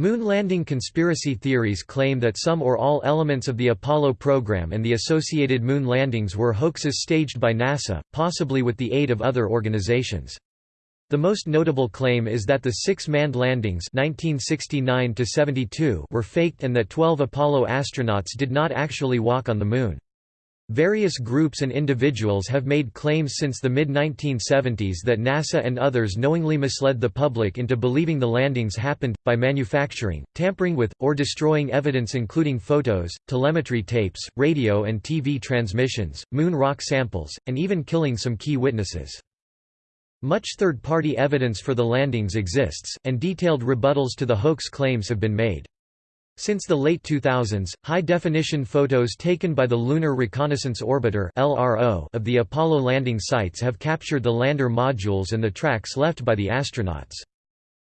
Moon landing conspiracy theories claim that some or all elements of the Apollo program and the associated moon landings were hoaxes staged by NASA, possibly with the aid of other organizations. The most notable claim is that the six manned landings 1969 were faked and that 12 Apollo astronauts did not actually walk on the Moon. Various groups and individuals have made claims since the mid-1970s that NASA and others knowingly misled the public into believing the landings happened, by manufacturing, tampering with, or destroying evidence including photos, telemetry tapes, radio and TV transmissions, moon rock samples, and even killing some key witnesses. Much third-party evidence for the landings exists, and detailed rebuttals to the hoax claims have been made. Since the late 2000s, high-definition photos taken by the Lunar Reconnaissance Orbiter of the Apollo landing sites have captured the lander modules and the tracks left by the astronauts.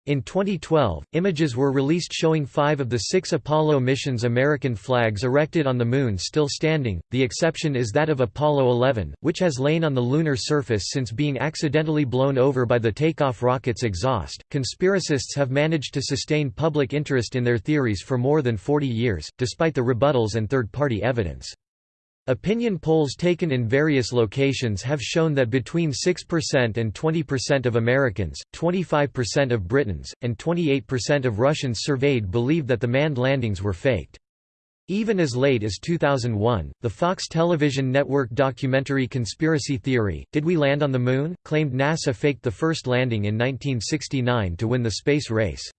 In 2012, images were released showing five of the six Apollo missions' American flags erected on the Moon still standing, the exception is that of Apollo 11, which has lain on the lunar surface since being accidentally blown over by the takeoff rocket's exhaust. Conspiracists have managed to sustain public interest in their theories for more than 40 years, despite the rebuttals and third party evidence. Opinion polls taken in various locations have shown that between 6% and 20% of Americans, 25% of Britons, and 28% of Russians surveyed believed that the manned landings were faked. Even as late as 2001, the Fox television network documentary Conspiracy Theory, Did We Land on the Moon? claimed NASA faked the first landing in 1969 to win the space race.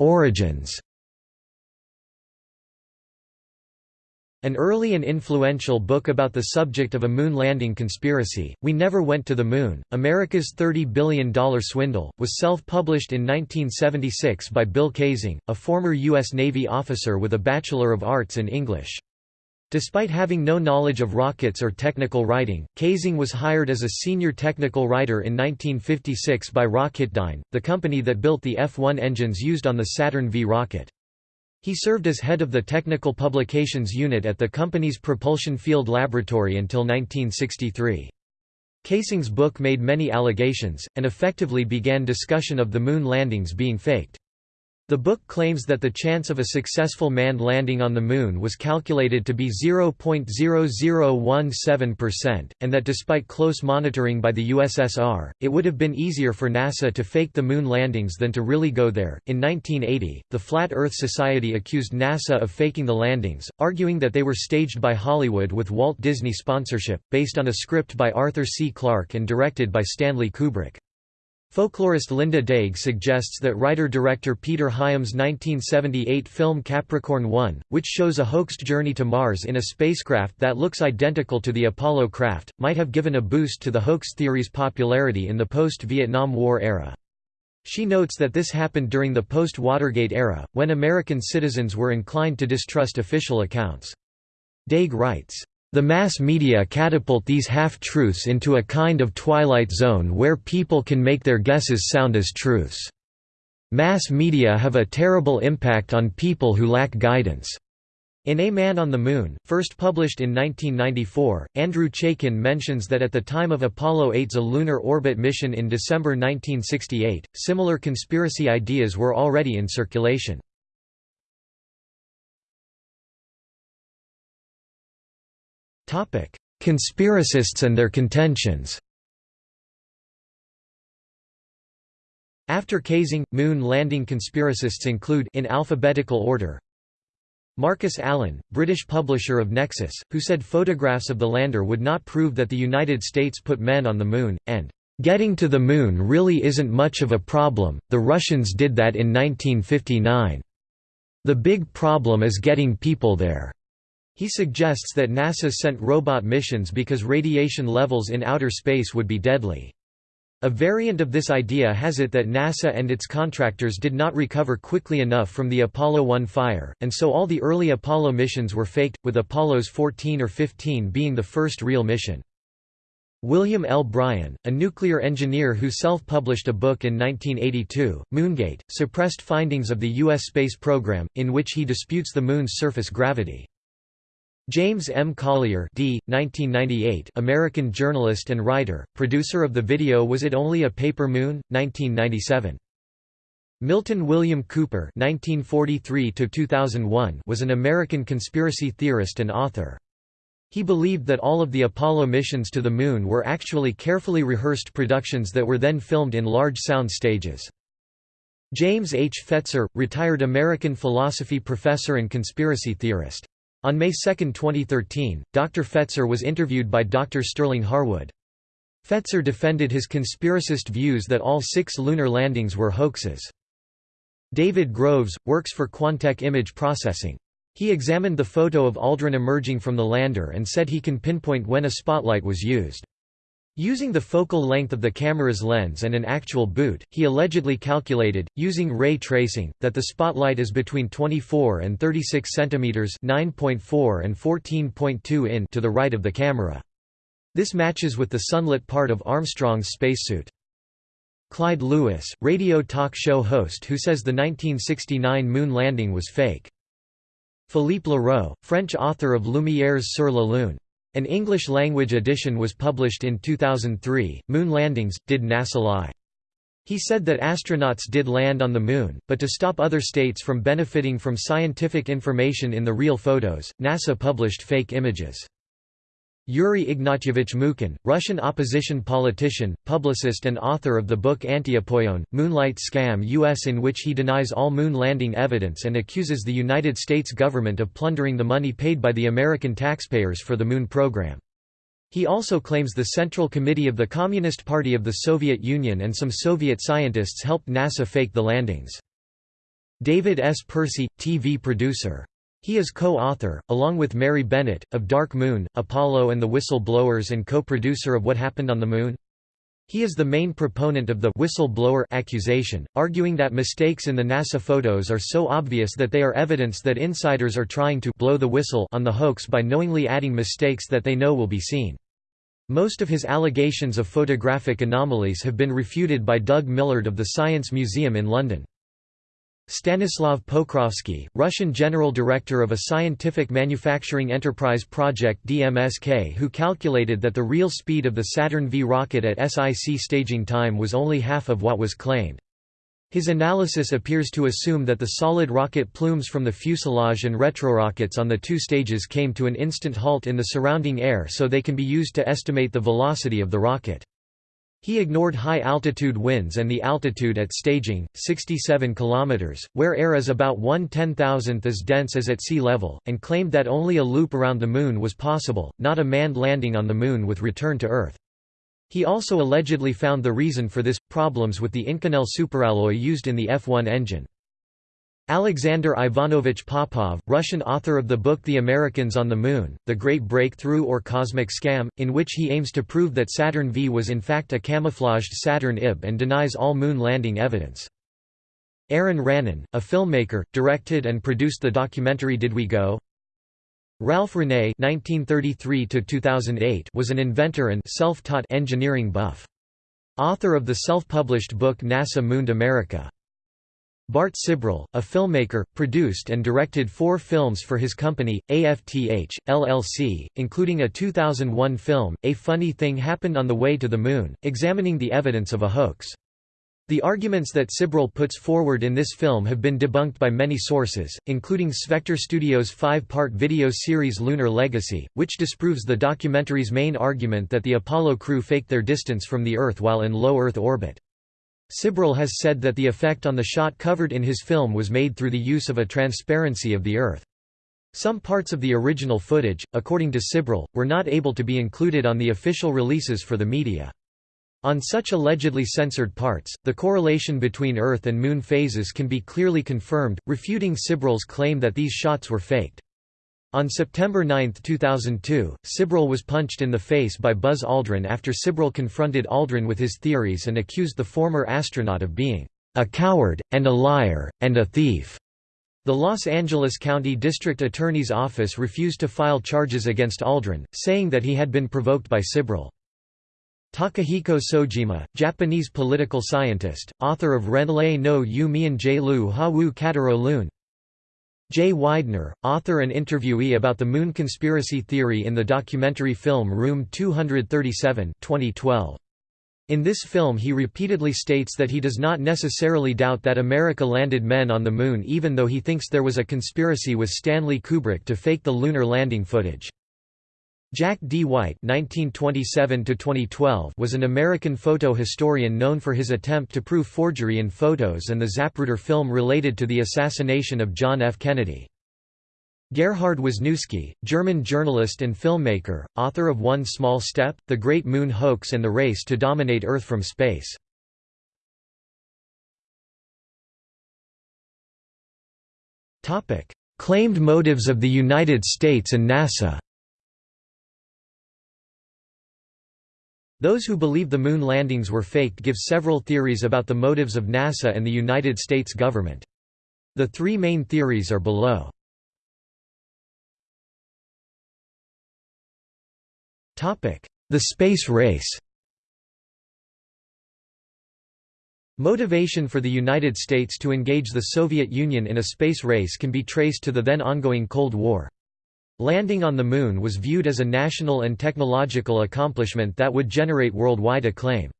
Origins An early and influential book about the subject of a moon landing conspiracy, We Never Went to the Moon, America's $30 billion swindle, was self-published in 1976 by Bill Kaysing, a former U.S. Navy officer with a Bachelor of Arts in English. Despite having no knowledge of rockets or technical writing, Kaysing was hired as a senior technical writer in 1956 by Rocketdyne, the company that built the F-1 engines used on the Saturn V rocket. He served as head of the Technical Publications Unit at the company's Propulsion Field Laboratory until 1963. Kaysing's book made many allegations, and effectively began discussion of the moon landings being faked. The book claims that the chance of a successful manned landing on the Moon was calculated to be 0.0017%, and that despite close monitoring by the USSR, it would have been easier for NASA to fake the Moon landings than to really go there. In 1980, the Flat Earth Society accused NASA of faking the landings, arguing that they were staged by Hollywood with Walt Disney sponsorship, based on a script by Arthur C. Clarke and directed by Stanley Kubrick. Folklorist Linda Dégh suggests that writer-director Peter Hyams' 1978 film Capricorn 1, which shows a hoaxed journey to Mars in a spacecraft that looks identical to the Apollo craft, might have given a boost to the hoax theory's popularity in the post-Vietnam War era. She notes that this happened during the post-Watergate era, when American citizens were inclined to distrust official accounts. Dégh writes, the mass media catapult these half-truths into a kind of twilight zone where people can make their guesses sound as truths. Mass media have a terrible impact on people who lack guidance. In A Man on the Moon, first published in 1994, Andrew Chaikin mentions that at the time of Apollo 8's a lunar orbit mission in December 1968, similar conspiracy ideas were already in circulation. Conspiracists and their contentions After Kaysing, moon landing conspiracists include in alphabetical order Marcus Allen, British publisher of Nexus, who said photographs of the lander would not prove that the United States put men on the Moon, and, "...getting to the Moon really isn't much of a problem, the Russians did that in 1959. The big problem is getting people there." He suggests that NASA sent robot missions because radiation levels in outer space would be deadly. A variant of this idea has it that NASA and its contractors did not recover quickly enough from the Apollo 1 fire, and so all the early Apollo missions were faked, with Apollos 14 or 15 being the first real mission. William L. Brian, a nuclear engineer who self-published a book in 1982, Moongate, suppressed findings of the U.S. space program, in which he disputes the Moon's surface gravity. James M. Collier d. 1998 American journalist and writer, producer of the video Was It Only a Paper Moon? 1997. Milton William Cooper 1943 was an American conspiracy theorist and author. He believed that all of the Apollo missions to the Moon were actually carefully rehearsed productions that were then filmed in large sound stages. James H. Fetzer, retired American philosophy professor and conspiracy theorist. On May 2, 2013, Dr. Fetzer was interviewed by Dr. Sterling Harwood. Fetzer defended his conspiracist views that all six lunar landings were hoaxes. David Groves, works for Quantech Image Processing. He examined the photo of Aldrin emerging from the lander and said he can pinpoint when a spotlight was used. Using the focal length of the camera's lens and an actual boot, he allegedly calculated, using ray tracing, that the spotlight is between 24 and 36 cm 9.4 and 14.2 in to the right of the camera. This matches with the sunlit part of Armstrong's spacesuit. Clyde Lewis, radio talk show host who says the 1969 moon landing was fake. Philippe Lheureux, French author of Lumières sur la Lune. An English-language edition was published in 2003, Moon Landings, Did NASA Lie? He said that astronauts did land on the Moon, but to stop other states from benefiting from scientific information in the real photos, NASA published fake images. Yuri Ignatyevich Mukhin, Russian opposition politician, publicist and author of the book Antiapollon, Moonlight Scam US in which he denies all moon landing evidence and accuses the United States government of plundering the money paid by the American taxpayers for the Moon program. He also claims the Central Committee of the Communist Party of the Soviet Union and some Soviet scientists helped NASA fake the landings. David S. Percy, TV producer he is co-author, along with Mary Bennett, of Dark Moon, Apollo and the Whistleblowers and co-producer of What Happened on the Moon. He is the main proponent of the whistleblower accusation, arguing that mistakes in the NASA photos are so obvious that they are evidence that insiders are trying to blow the whistle on the hoax by knowingly adding mistakes that they know will be seen. Most of his allegations of photographic anomalies have been refuted by Doug Millard of the Science Museum in London. Stanislav Pokrovsky, Russian general director of a scientific manufacturing enterprise project DMSK who calculated that the real speed of the Saturn V rocket at SIC staging time was only half of what was claimed. His analysis appears to assume that the solid rocket plumes from the fuselage and retrorockets on the two stages came to an instant halt in the surrounding air so they can be used to estimate the velocity of the rocket. He ignored high-altitude winds and the altitude at staging, 67 km, where air is about one ten-thousandth as dense as at sea level, and claimed that only a loop around the Moon was possible, not a manned landing on the Moon with return to Earth. He also allegedly found the reason for this, problems with the Inconel superalloy used in the F-1 engine. Alexander Ivanovich Popov, Russian author of the book The Americans on the Moon, The Great Breakthrough or Cosmic Scam, in which he aims to prove that Saturn V was in fact a camouflaged Saturn IB and denies all moon landing evidence. Aron Ranen, a filmmaker, directed and produced the documentary Did We Go? Ralph Rene (1933–2008) was an inventor and self-taught engineering buff. Author of the self-published book NASA Mooned America. Bart Sibrel, a filmmaker, produced and directed four films for his company, AFTH, LLC, including a 2001 film, A Funny Thing Happened on the Way to the Moon, examining the evidence of a hoax. The arguments that Sibrel puts forward in this film have been debunked by many sources, including Spectre Studios' five-part video series Lunar Legacy, which disproves the documentary's main argument that the Apollo crew faked their distance from the Earth while in low Earth orbit. Sibrel has said that the effect on the shot covered in his film was made through the use of a transparency of the Earth. Some parts of the original footage, according to Sibrel, were not able to be included on the official releases for the media. On such allegedly censored parts, the correlation between Earth and Moon phases can be clearly confirmed, refuting Sibrel's claim that these shots were faked. On September 9, 2002, Sibrel was punched in the face by Buzz Aldrin after Sibrel confronted Aldrin with his theories and accused the former astronaut of being a coward, and a liar, and a thief. The Los Angeles County District Attorney's Office refused to file charges against Aldrin, saying that he had been provoked by Sibrel. Takahiko Sojima, Japanese political scientist, author of Renlei no Yu Mian Lu Ha Wu Kataro Lun, Jay Weidner, author and interviewee about the Moon conspiracy theory in the documentary film Room 237 2012. In this film he repeatedly states that he does not necessarily doubt that America landed men on the Moon even though he thinks there was a conspiracy with Stanley Kubrick to fake the lunar landing footage. Jack D. White (1927–2012) was an American photo historian known for his attempt to prove forgery in photos and the Zapruder film related to the assassination of John F. Kennedy. Gerhard Wisnewski, German journalist and filmmaker, author of One Small Step, The Great Moon Hoax and the Race to Dominate Earth from Space. Claimed motives of the United States and NASA Those who believe the moon landings were faked give several theories about the motives of NASA and the United States government. The three main theories are below. The space race Motivation for the United States to engage the Soviet Union in a space race can be traced to the then ongoing Cold War. Landing on the Moon was viewed as a national and technological accomplishment that would generate worldwide acclaim.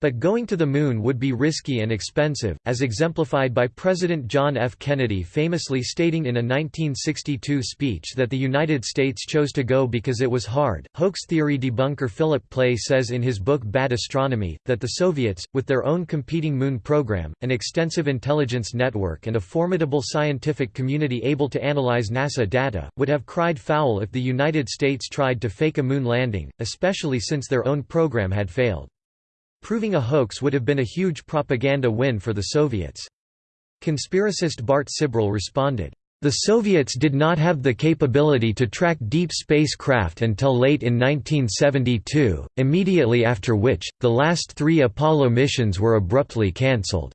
But going to the Moon would be risky and expensive, as exemplified by President John F. Kennedy famously stating in a 1962 speech that the United States chose to go because it was hard. Hoax theory debunker Philip Plait says in his book Bad Astronomy, that the Soviets, with their own competing Moon program, an extensive intelligence network and a formidable scientific community able to analyze NASA data, would have cried foul if the United States tried to fake a Moon landing, especially since their own program had failed. Proving a hoax would have been a huge propaganda win for the Soviets. Conspiracist Bart Sibrel responded, "...the Soviets did not have the capability to track deep spacecraft until late in 1972, immediately after which, the last three Apollo missions were abruptly cancelled."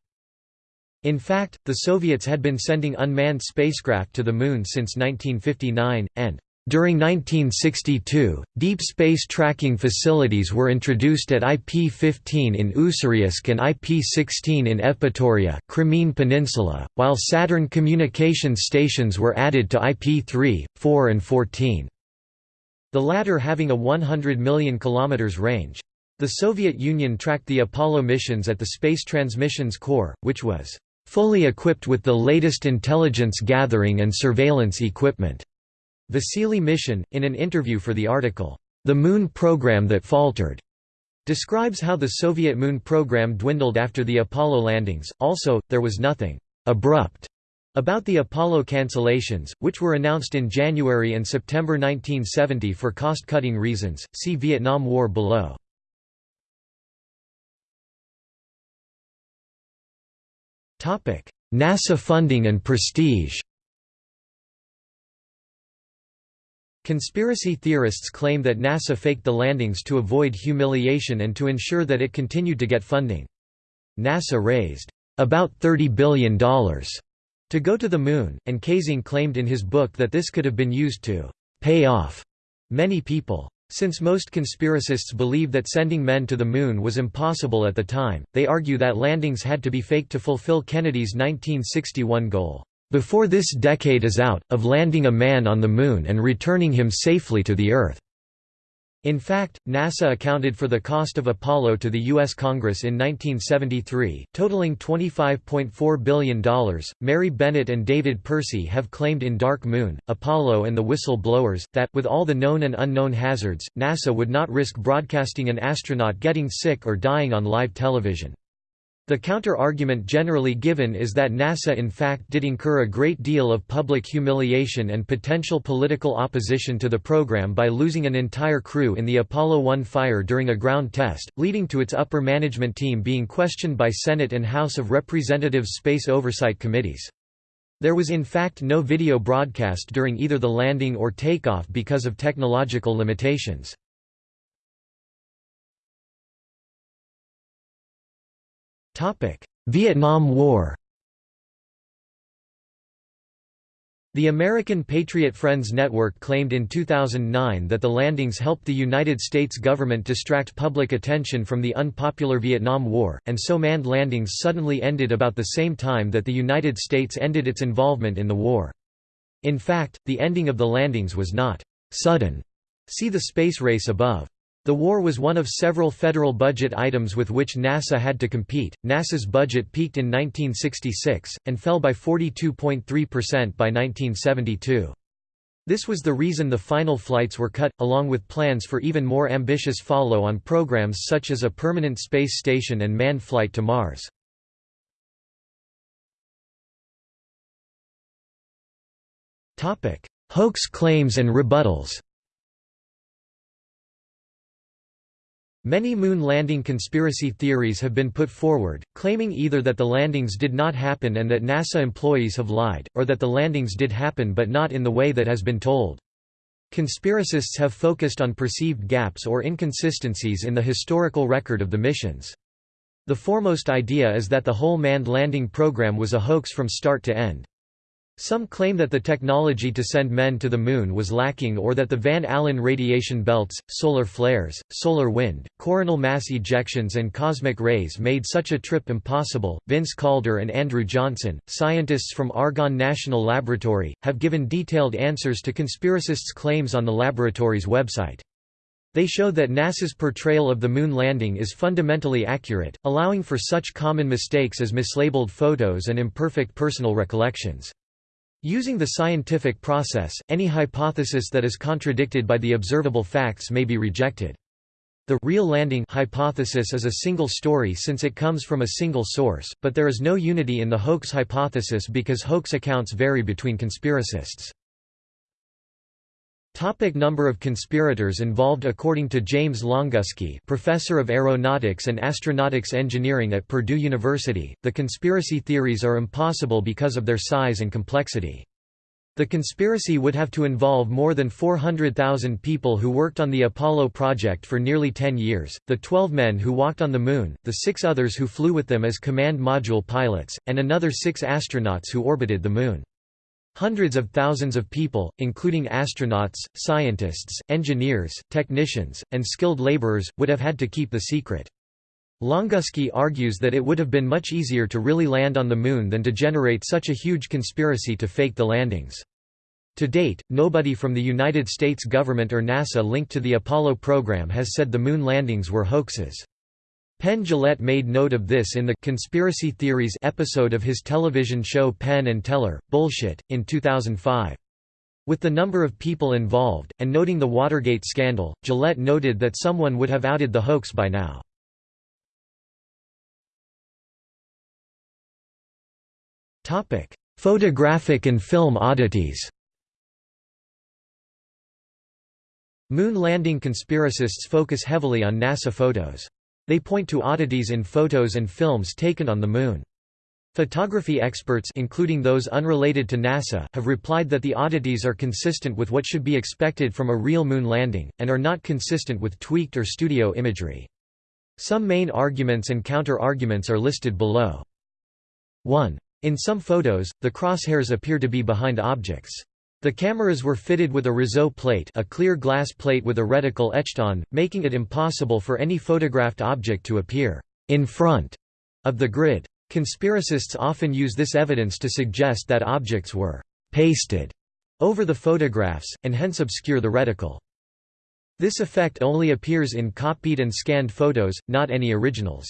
In fact, the Soviets had been sending unmanned spacecraft to the Moon since 1959, and during 1962, deep space tracking facilities were introduced at IP-15 in Ussuriysk and IP-16 in Evpatoria, Crimean Peninsula, while Saturn communications stations were added to IP-3, 4 and 14. The latter having a 100 million kilometers range. The Soviet Union tracked the Apollo missions at the Space Transmissions Corps, which was fully equipped with the latest intelligence gathering and surveillance equipment. Vasily Mishin, in an interview for the article, The Moon Program That Faltered, describes how the Soviet moon program dwindled after the Apollo landings. Also, there was nothing abrupt about the Apollo cancellations, which were announced in January and September 1970 for cost-cutting reasons. See Vietnam War below. NASA funding and prestige. Conspiracy theorists claim that NASA faked the landings to avoid humiliation and to ensure that it continued to get funding. NASA raised about $30 billion to go to the Moon, and Kaysing claimed in his book that this could have been used to pay off many people. Since most conspiracists believe that sending men to the Moon was impossible at the time, they argue that landings had to be faked to fulfill Kennedy's 1961 goal before this decade is out, of landing a man on the Moon and returning him safely to the Earth." In fact, NASA accounted for the cost of Apollo to the U.S. Congress in 1973, totaling $25.4 billion. Mary Bennett and David Percy have claimed in Dark Moon, Apollo and the Whistle-Blowers, that, with all the known and unknown hazards, NASA would not risk broadcasting an astronaut getting sick or dying on live television. The counter-argument generally given is that NASA in fact did incur a great deal of public humiliation and potential political opposition to the program by losing an entire crew in the Apollo 1 fire during a ground test, leading to its upper management team being questioned by Senate and House of Representatives Space Oversight Committees. There was in fact no video broadcast during either the landing or takeoff because of technological limitations. Vietnam War The American Patriot Friends Network claimed in 2009 that the landings helped the United States government distract public attention from the unpopular Vietnam War, and so manned landings suddenly ended about the same time that the United States ended its involvement in the war. In fact, the ending of the landings was not sudden. See the space race above. The war was one of several federal budget items with which NASA had to compete. NASA's budget peaked in 1966 and fell by 42.3% by 1972. This was the reason the final flights were cut, along with plans for even more ambitious follow-on programs such as a permanent space station and manned flight to Mars. Hoax claims and rebuttals Many moon landing conspiracy theories have been put forward, claiming either that the landings did not happen and that NASA employees have lied, or that the landings did happen but not in the way that has been told. Conspiracists have focused on perceived gaps or inconsistencies in the historical record of the missions. The foremost idea is that the whole manned landing program was a hoax from start to end. Some claim that the technology to send men to the Moon was lacking or that the Van Allen radiation belts, solar flares, solar wind, coronal mass ejections, and cosmic rays made such a trip impossible. Vince Calder and Andrew Johnson, scientists from Argonne National Laboratory, have given detailed answers to conspiracists' claims on the laboratory's website. They show that NASA's portrayal of the Moon landing is fundamentally accurate, allowing for such common mistakes as mislabeled photos and imperfect personal recollections. Using the scientific process, any hypothesis that is contradicted by the observable facts may be rejected. The real landing hypothesis is a single story since it comes from a single source, but there is no unity in the hoax hypothesis because hoax accounts vary between conspiracists. Topic number of conspirators involved According to James Longuski professor of aeronautics and astronautics engineering at Purdue University, the conspiracy theories are impossible because of their size and complexity. The conspiracy would have to involve more than 400,000 people who worked on the Apollo project for nearly 10 years, the 12 men who walked on the Moon, the six others who flew with them as command module pilots, and another six astronauts who orbited the Moon. Hundreds of thousands of people, including astronauts, scientists, engineers, technicians, and skilled laborers, would have had to keep the secret. Longuski argues that it would have been much easier to really land on the Moon than to generate such a huge conspiracy to fake the landings. To date, nobody from the United States government or NASA linked to the Apollo program has said the Moon landings were hoaxes. Penn Jillette made note of this in the Conspiracy Theories episode of his television show Penn and Teller, Bullshit, in 2005. With the number of people involved, and noting the Watergate scandal, Jillette noted that someone would have outed the hoax by now. Photographic and film oddities Moon landing conspiracists focus heavily on NASA photos. They point to oddities in photos and films taken on the Moon. Photography experts including those unrelated to NASA have replied that the oddities are consistent with what should be expected from a real Moon landing, and are not consistent with tweaked or studio imagery. Some main arguments and counter-arguments are listed below. 1. In some photos, the crosshairs appear to be behind objects. The cameras were fitted with a Réseau plate a clear glass plate with a reticle etched on, making it impossible for any photographed object to appear in front of the grid. Conspiracists often use this evidence to suggest that objects were pasted over the photographs, and hence obscure the reticle. This effect only appears in copied and scanned photos, not any originals.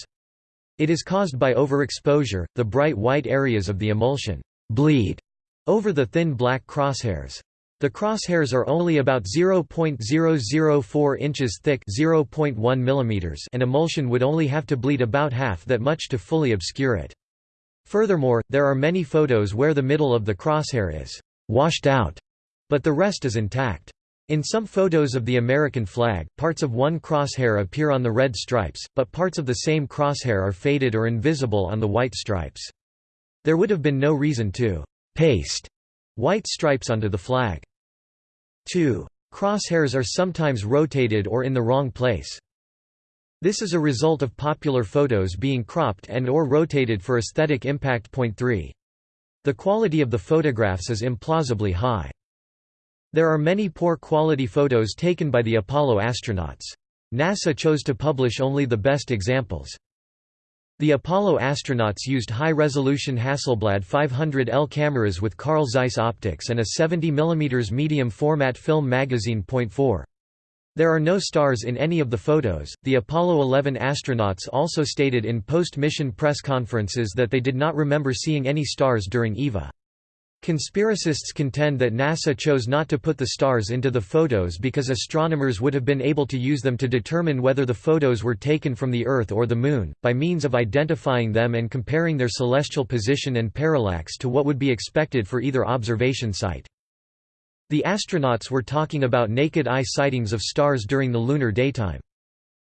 It is caused by overexposure, the bright white areas of the emulsion bleed over the thin black crosshairs. The crosshairs are only about 0.004 inches thick 0.1 mm and emulsion would only have to bleed about half that much to fully obscure it. Furthermore, there are many photos where the middle of the crosshair is «washed out», but the rest is intact. In some photos of the American flag, parts of one crosshair appear on the red stripes, but parts of the same crosshair are faded or invisible on the white stripes. There would have been no reason to paste white stripes onto the flag. 2. Crosshairs are sometimes rotated or in the wrong place. This is a result of popular photos being cropped and or rotated for aesthetic impact. Point 3. The quality of the photographs is implausibly high. There are many poor quality photos taken by the Apollo astronauts. NASA chose to publish only the best examples. The Apollo astronauts used high-resolution Hasselblad 500L cameras with Carl Zeiss optics and a 70 mm medium-format film magazine. Point 4. There are no stars in any of the photos. The Apollo 11 astronauts also stated in post-mission press conferences that they did not remember seeing any stars during EVA. Conspiracists contend that NASA chose not to put the stars into the photos because astronomers would have been able to use them to determine whether the photos were taken from the Earth or the Moon, by means of identifying them and comparing their celestial position and parallax to what would be expected for either observation site. The astronauts were talking about naked eye sightings of stars during the lunar daytime.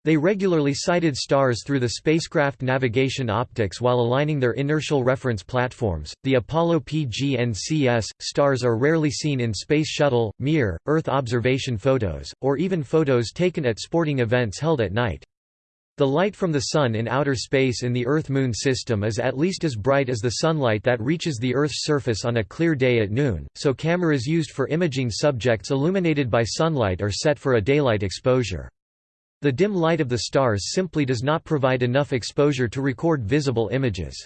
They regularly sighted stars through the spacecraft navigation optics while aligning their inertial reference platforms. The Apollo PGNCS stars are rarely seen in Space Shuttle, Mir, Earth observation photos, or even photos taken at sporting events held at night. The light from the Sun in outer space in the Earth-Moon system is at least as bright as the sunlight that reaches the Earth's surface on a clear day at noon, so cameras used for imaging subjects illuminated by sunlight are set for a daylight exposure. The dim light of the stars simply does not provide enough exposure to record visible images.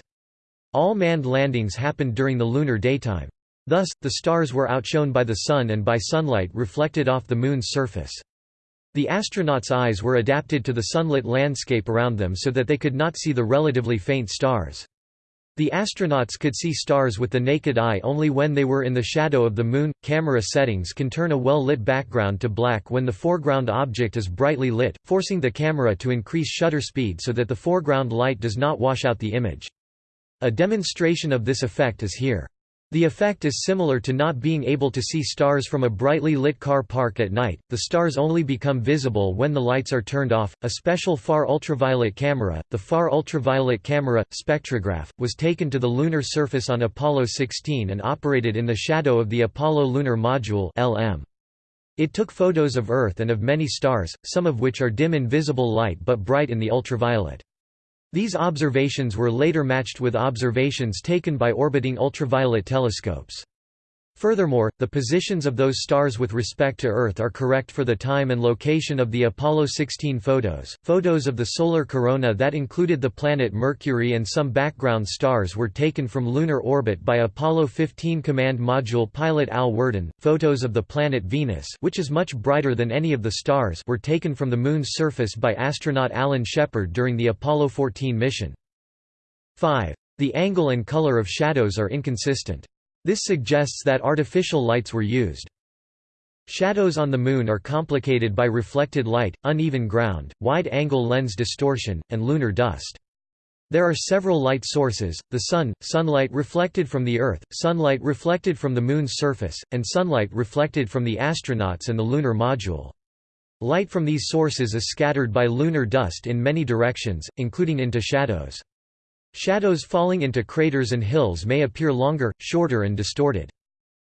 All manned landings happened during the lunar daytime. Thus, the stars were outshone by the Sun and by sunlight reflected off the Moon's surface. The astronauts' eyes were adapted to the sunlit landscape around them so that they could not see the relatively faint stars. The astronauts could see stars with the naked eye only when they were in the shadow of the Moon. Camera settings can turn a well lit background to black when the foreground object is brightly lit, forcing the camera to increase shutter speed so that the foreground light does not wash out the image. A demonstration of this effect is here. The effect is similar to not being able to see stars from a brightly lit car park at night. The stars only become visible when the lights are turned off. A special far ultraviolet camera, the Far Ultraviolet Camera spectrograph, was taken to the lunar surface on Apollo 16 and operated in the shadow of the Apollo Lunar Module (LM). It took photos of Earth and of many stars, some of which are dim in visible light but bright in the ultraviolet. These observations were later matched with observations taken by orbiting ultraviolet telescopes. Furthermore, the positions of those stars with respect to Earth are correct for the time and location of the Apollo 16 photos. Photos of the solar corona that included the planet Mercury and some background stars were taken from lunar orbit by Apollo 15 command module pilot Al Worden. Photos of the planet Venus, which is much brighter than any of the stars, were taken from the moon's surface by astronaut Alan Shepard during the Apollo 14 mission. 5. The angle and color of shadows are inconsistent. This suggests that artificial lights were used. Shadows on the Moon are complicated by reflected light, uneven ground, wide-angle lens distortion, and lunar dust. There are several light sources, the Sun, sunlight reflected from the Earth, sunlight reflected from the Moon's surface, and sunlight reflected from the astronauts and the lunar module. Light from these sources is scattered by lunar dust in many directions, including into shadows. Shadows falling into craters and hills may appear longer, shorter and distorted.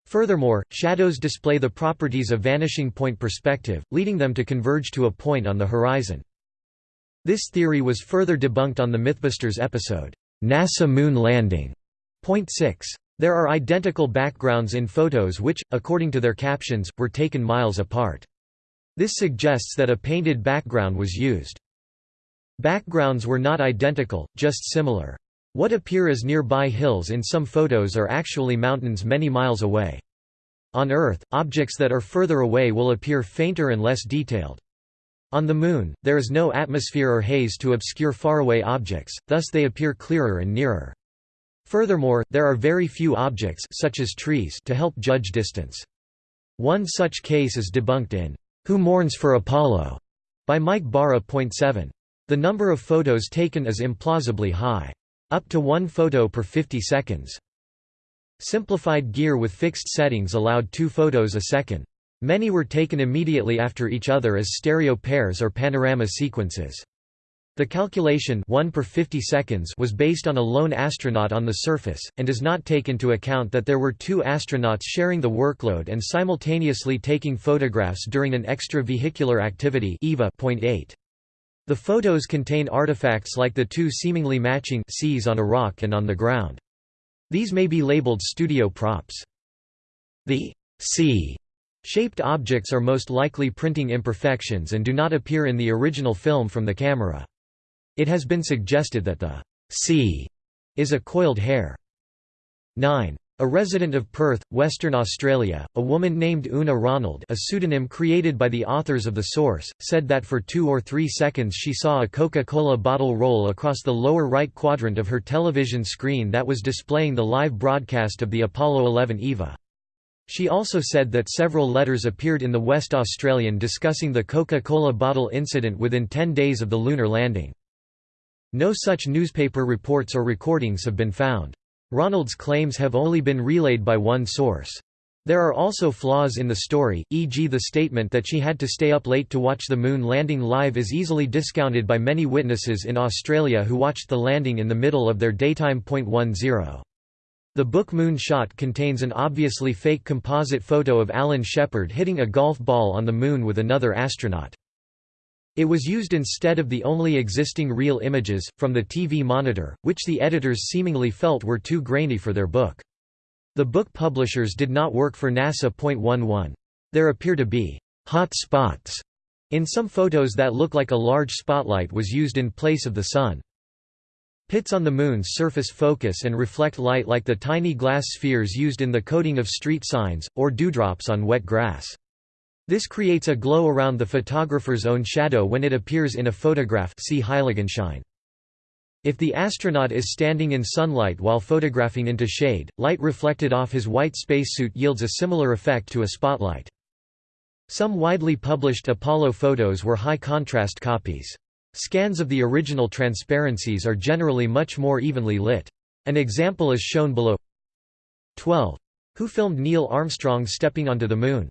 Furthermore, shadows display the properties of vanishing point perspective, leading them to converge to a point on the horizon. This theory was further debunked on the Mythbusters episode, NASA Moon Landing. Point 6. There are identical backgrounds in photos which, according to their captions, were taken miles apart. This suggests that a painted background was used. Backgrounds were not identical, just similar. What appear as nearby hills in some photos are actually mountains many miles away. On Earth, objects that are further away will appear fainter and less detailed. On the Moon, there is no atmosphere or haze to obscure faraway objects, thus they appear clearer and nearer. Furthermore, there are very few objects such as trees to help judge distance. One such case is debunked in Who Mourns for Apollo by Mike Bara. 7. The number of photos taken is implausibly high. Up to one photo per 50 seconds. Simplified gear with fixed settings allowed two photos a second. Many were taken immediately after each other as stereo pairs or panorama sequences. The calculation 1 per 50 seconds was based on a lone astronaut on the surface, and does not take into account that there were two astronauts sharing the workload and simultaneously taking photographs during an extravehicular activity EVA. 8. The photos contain artifacts like the two seemingly matching Cs on a rock and on the ground. These may be labeled studio props. The C-shaped objects are most likely printing imperfections and do not appear in the original film from the camera. It has been suggested that the C is a coiled hair. 9. A resident of Perth, Western Australia, a woman named Una Ronald a pseudonym created by the authors of the source, said that for two or three seconds she saw a Coca-Cola bottle roll across the lower right quadrant of her television screen that was displaying the live broadcast of the Apollo 11 EVA. She also said that several letters appeared in the West Australian discussing the Coca-Cola bottle incident within 10 days of the lunar landing. No such newspaper reports or recordings have been found. Ronald's claims have only been relayed by one source. There are also flaws in the story, e.g. the statement that she had to stay up late to watch the moon landing live is easily discounted by many witnesses in Australia who watched the landing in the middle of their daytime. 10. The book Moon Shot contains an obviously fake composite photo of Alan Shepard hitting a golf ball on the moon with another astronaut. It was used instead of the only existing real images, from the TV monitor, which the editors seemingly felt were too grainy for their book. The book publishers did not work for NASA. 11. There appear to be hot spots in some photos that look like a large spotlight was used in place of the sun. Pits on the Moon's surface focus and reflect light like the tiny glass spheres used in the coating of street signs, or dewdrops on wet grass. This creates a glow around the photographer's own shadow when it appears in a photograph see Heiligenschein. If the astronaut is standing in sunlight while photographing into shade, light reflected off his white spacesuit yields a similar effect to a spotlight. Some widely published Apollo photos were high-contrast copies. Scans of the original transparencies are generally much more evenly lit. An example is shown below 12. Who filmed Neil Armstrong stepping onto the Moon?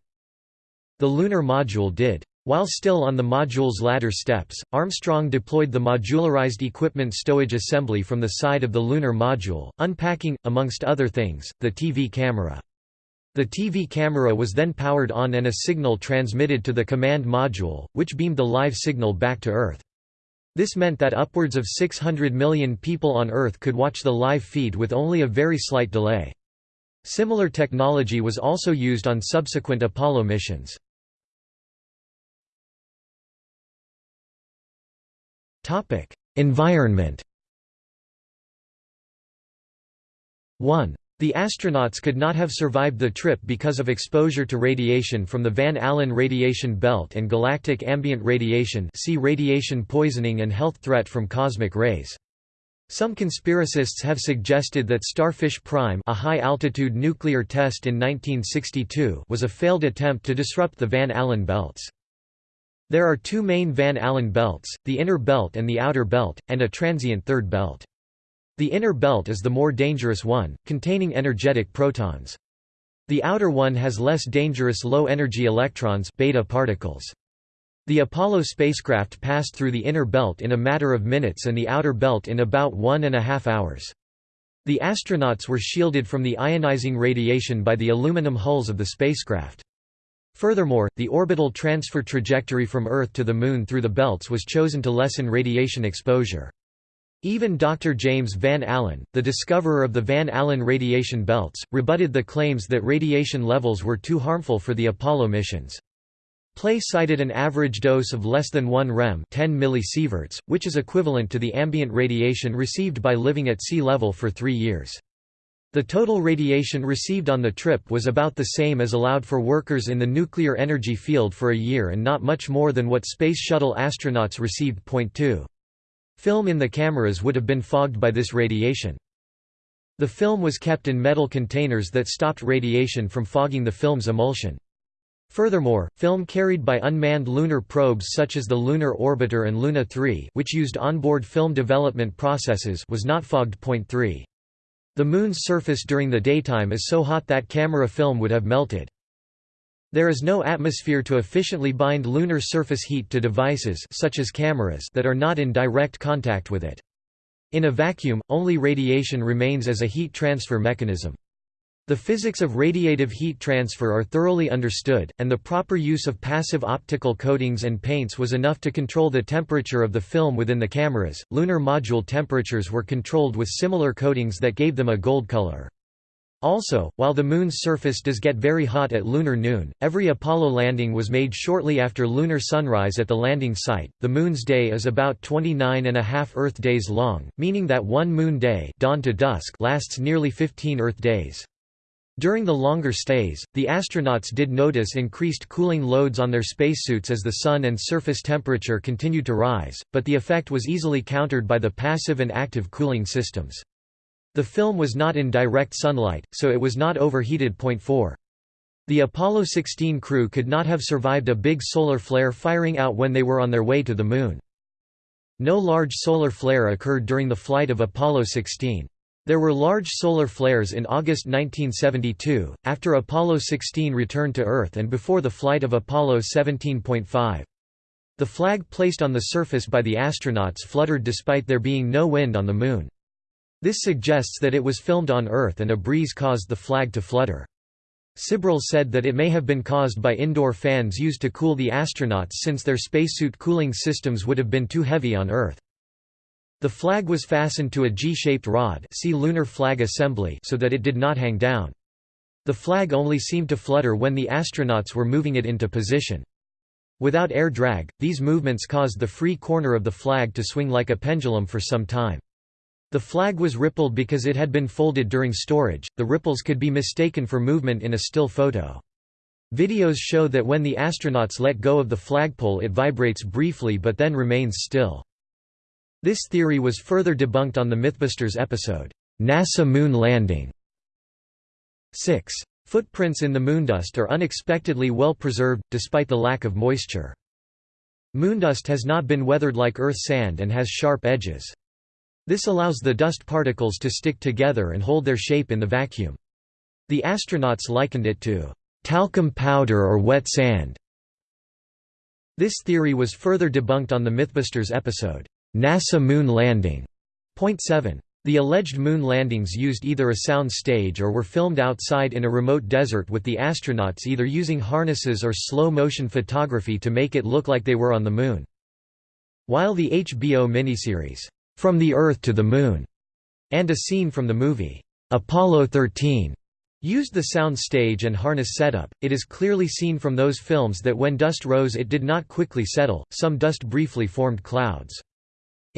The lunar module did. While still on the module's ladder steps, Armstrong deployed the modularized equipment stowage assembly from the side of the lunar module, unpacking, amongst other things, the TV camera. The TV camera was then powered on and a signal transmitted to the command module, which beamed the live signal back to Earth. This meant that upwards of 600 million people on Earth could watch the live feed with only a very slight delay. Similar technology was also used on subsequent Apollo missions. Environment 1. The astronauts could not have survived the trip because of exposure to radiation from the Van Allen radiation belt and galactic ambient radiation see radiation poisoning and health threat from cosmic rays. Some conspiracists have suggested that Starfish Prime a high-altitude nuclear test in 1962 was a failed attempt to disrupt the Van Allen belts. There are two main Van Allen belts, the inner belt and the outer belt, and a transient third belt. The inner belt is the more dangerous one, containing energetic protons. The outer one has less dangerous low-energy electrons beta particles. The Apollo spacecraft passed through the inner belt in a matter of minutes and the outer belt in about one and a half hours. The astronauts were shielded from the ionizing radiation by the aluminum hulls of the spacecraft. Furthermore, the orbital transfer trajectory from Earth to the Moon through the belts was chosen to lessen radiation exposure. Even Dr. James Van Allen, the discoverer of the Van Allen radiation belts, rebutted the claims that radiation levels were too harmful for the Apollo missions. Plait cited an average dose of less than 1 rem 10 millisieverts, which is equivalent to the ambient radiation received by living at sea level for three years. The total radiation received on the trip was about the same as allowed for workers in the nuclear energy field for a year and not much more than what Space Shuttle astronauts received. Point 2. Film in the cameras would have been fogged by this radiation. The film was kept in metal containers that stopped radiation from fogging the film's emulsion. Furthermore, film carried by unmanned lunar probes such as the Lunar Orbiter and Luna 3 which used onboard film development processes was not fogged. Point 3. The Moon's surface during the daytime is so hot that camera film would have melted. There is no atmosphere to efficiently bind lunar surface heat to devices such as cameras that are not in direct contact with it. In a vacuum, only radiation remains as a heat transfer mechanism. The physics of radiative heat transfer are thoroughly understood, and the proper use of passive optical coatings and paints was enough to control the temperature of the film within the cameras. Lunar module temperatures were controlled with similar coatings that gave them a gold color. Also, while the Moon's surface does get very hot at lunar noon, every Apollo landing was made shortly after lunar sunrise at the landing site. The Moon's day is about 29 and a half Earth days long, meaning that one Moon day dawn to dusk lasts nearly 15 Earth days. During the longer stays, the astronauts did notice increased cooling loads on their spacesuits as the sun and surface temperature continued to rise, but the effect was easily countered by the passive and active cooling systems. The film was not in direct sunlight, so it was not overheated. Point 4. The Apollo 16 crew could not have survived a big solar flare firing out when they were on their way to the Moon. No large solar flare occurred during the flight of Apollo 16. There were large solar flares in August 1972, after Apollo 16 returned to Earth and before the flight of Apollo 17.5. The flag placed on the surface by the astronauts fluttered despite there being no wind on the Moon. This suggests that it was filmed on Earth and a breeze caused the flag to flutter. Sibrel said that it may have been caused by indoor fans used to cool the astronauts since their spacesuit cooling systems would have been too heavy on Earth. The flag was fastened to a G-shaped rod see lunar flag assembly so that it did not hang down. The flag only seemed to flutter when the astronauts were moving it into position. Without air drag, these movements caused the free corner of the flag to swing like a pendulum for some time. The flag was rippled because it had been folded during storage, the ripples could be mistaken for movement in a still photo. Videos show that when the astronauts let go of the flagpole it vibrates briefly but then remains still. This theory was further debunked on the Mythbusters episode, NASA Moon Landing. 6. Footprints in the moondust are unexpectedly well preserved, despite the lack of moisture. Moondust has not been weathered like Earth sand and has sharp edges. This allows the dust particles to stick together and hold their shape in the vacuum. The astronauts likened it to talcum powder or wet sand. This theory was further debunked on the Mythbusters episode, NASA Moon Landing. Point 7. The alleged moon landings used either a sound stage or were filmed outside in a remote desert with the astronauts either using harnesses or slow-motion photography to make it look like they were on the moon. While the HBO miniseries, from the Earth to the Moon, and a scene from the movie, Apollo 13, used the sound stage and harness setup. It is clearly seen from those films that when dust rose it did not quickly settle, some dust briefly formed clouds.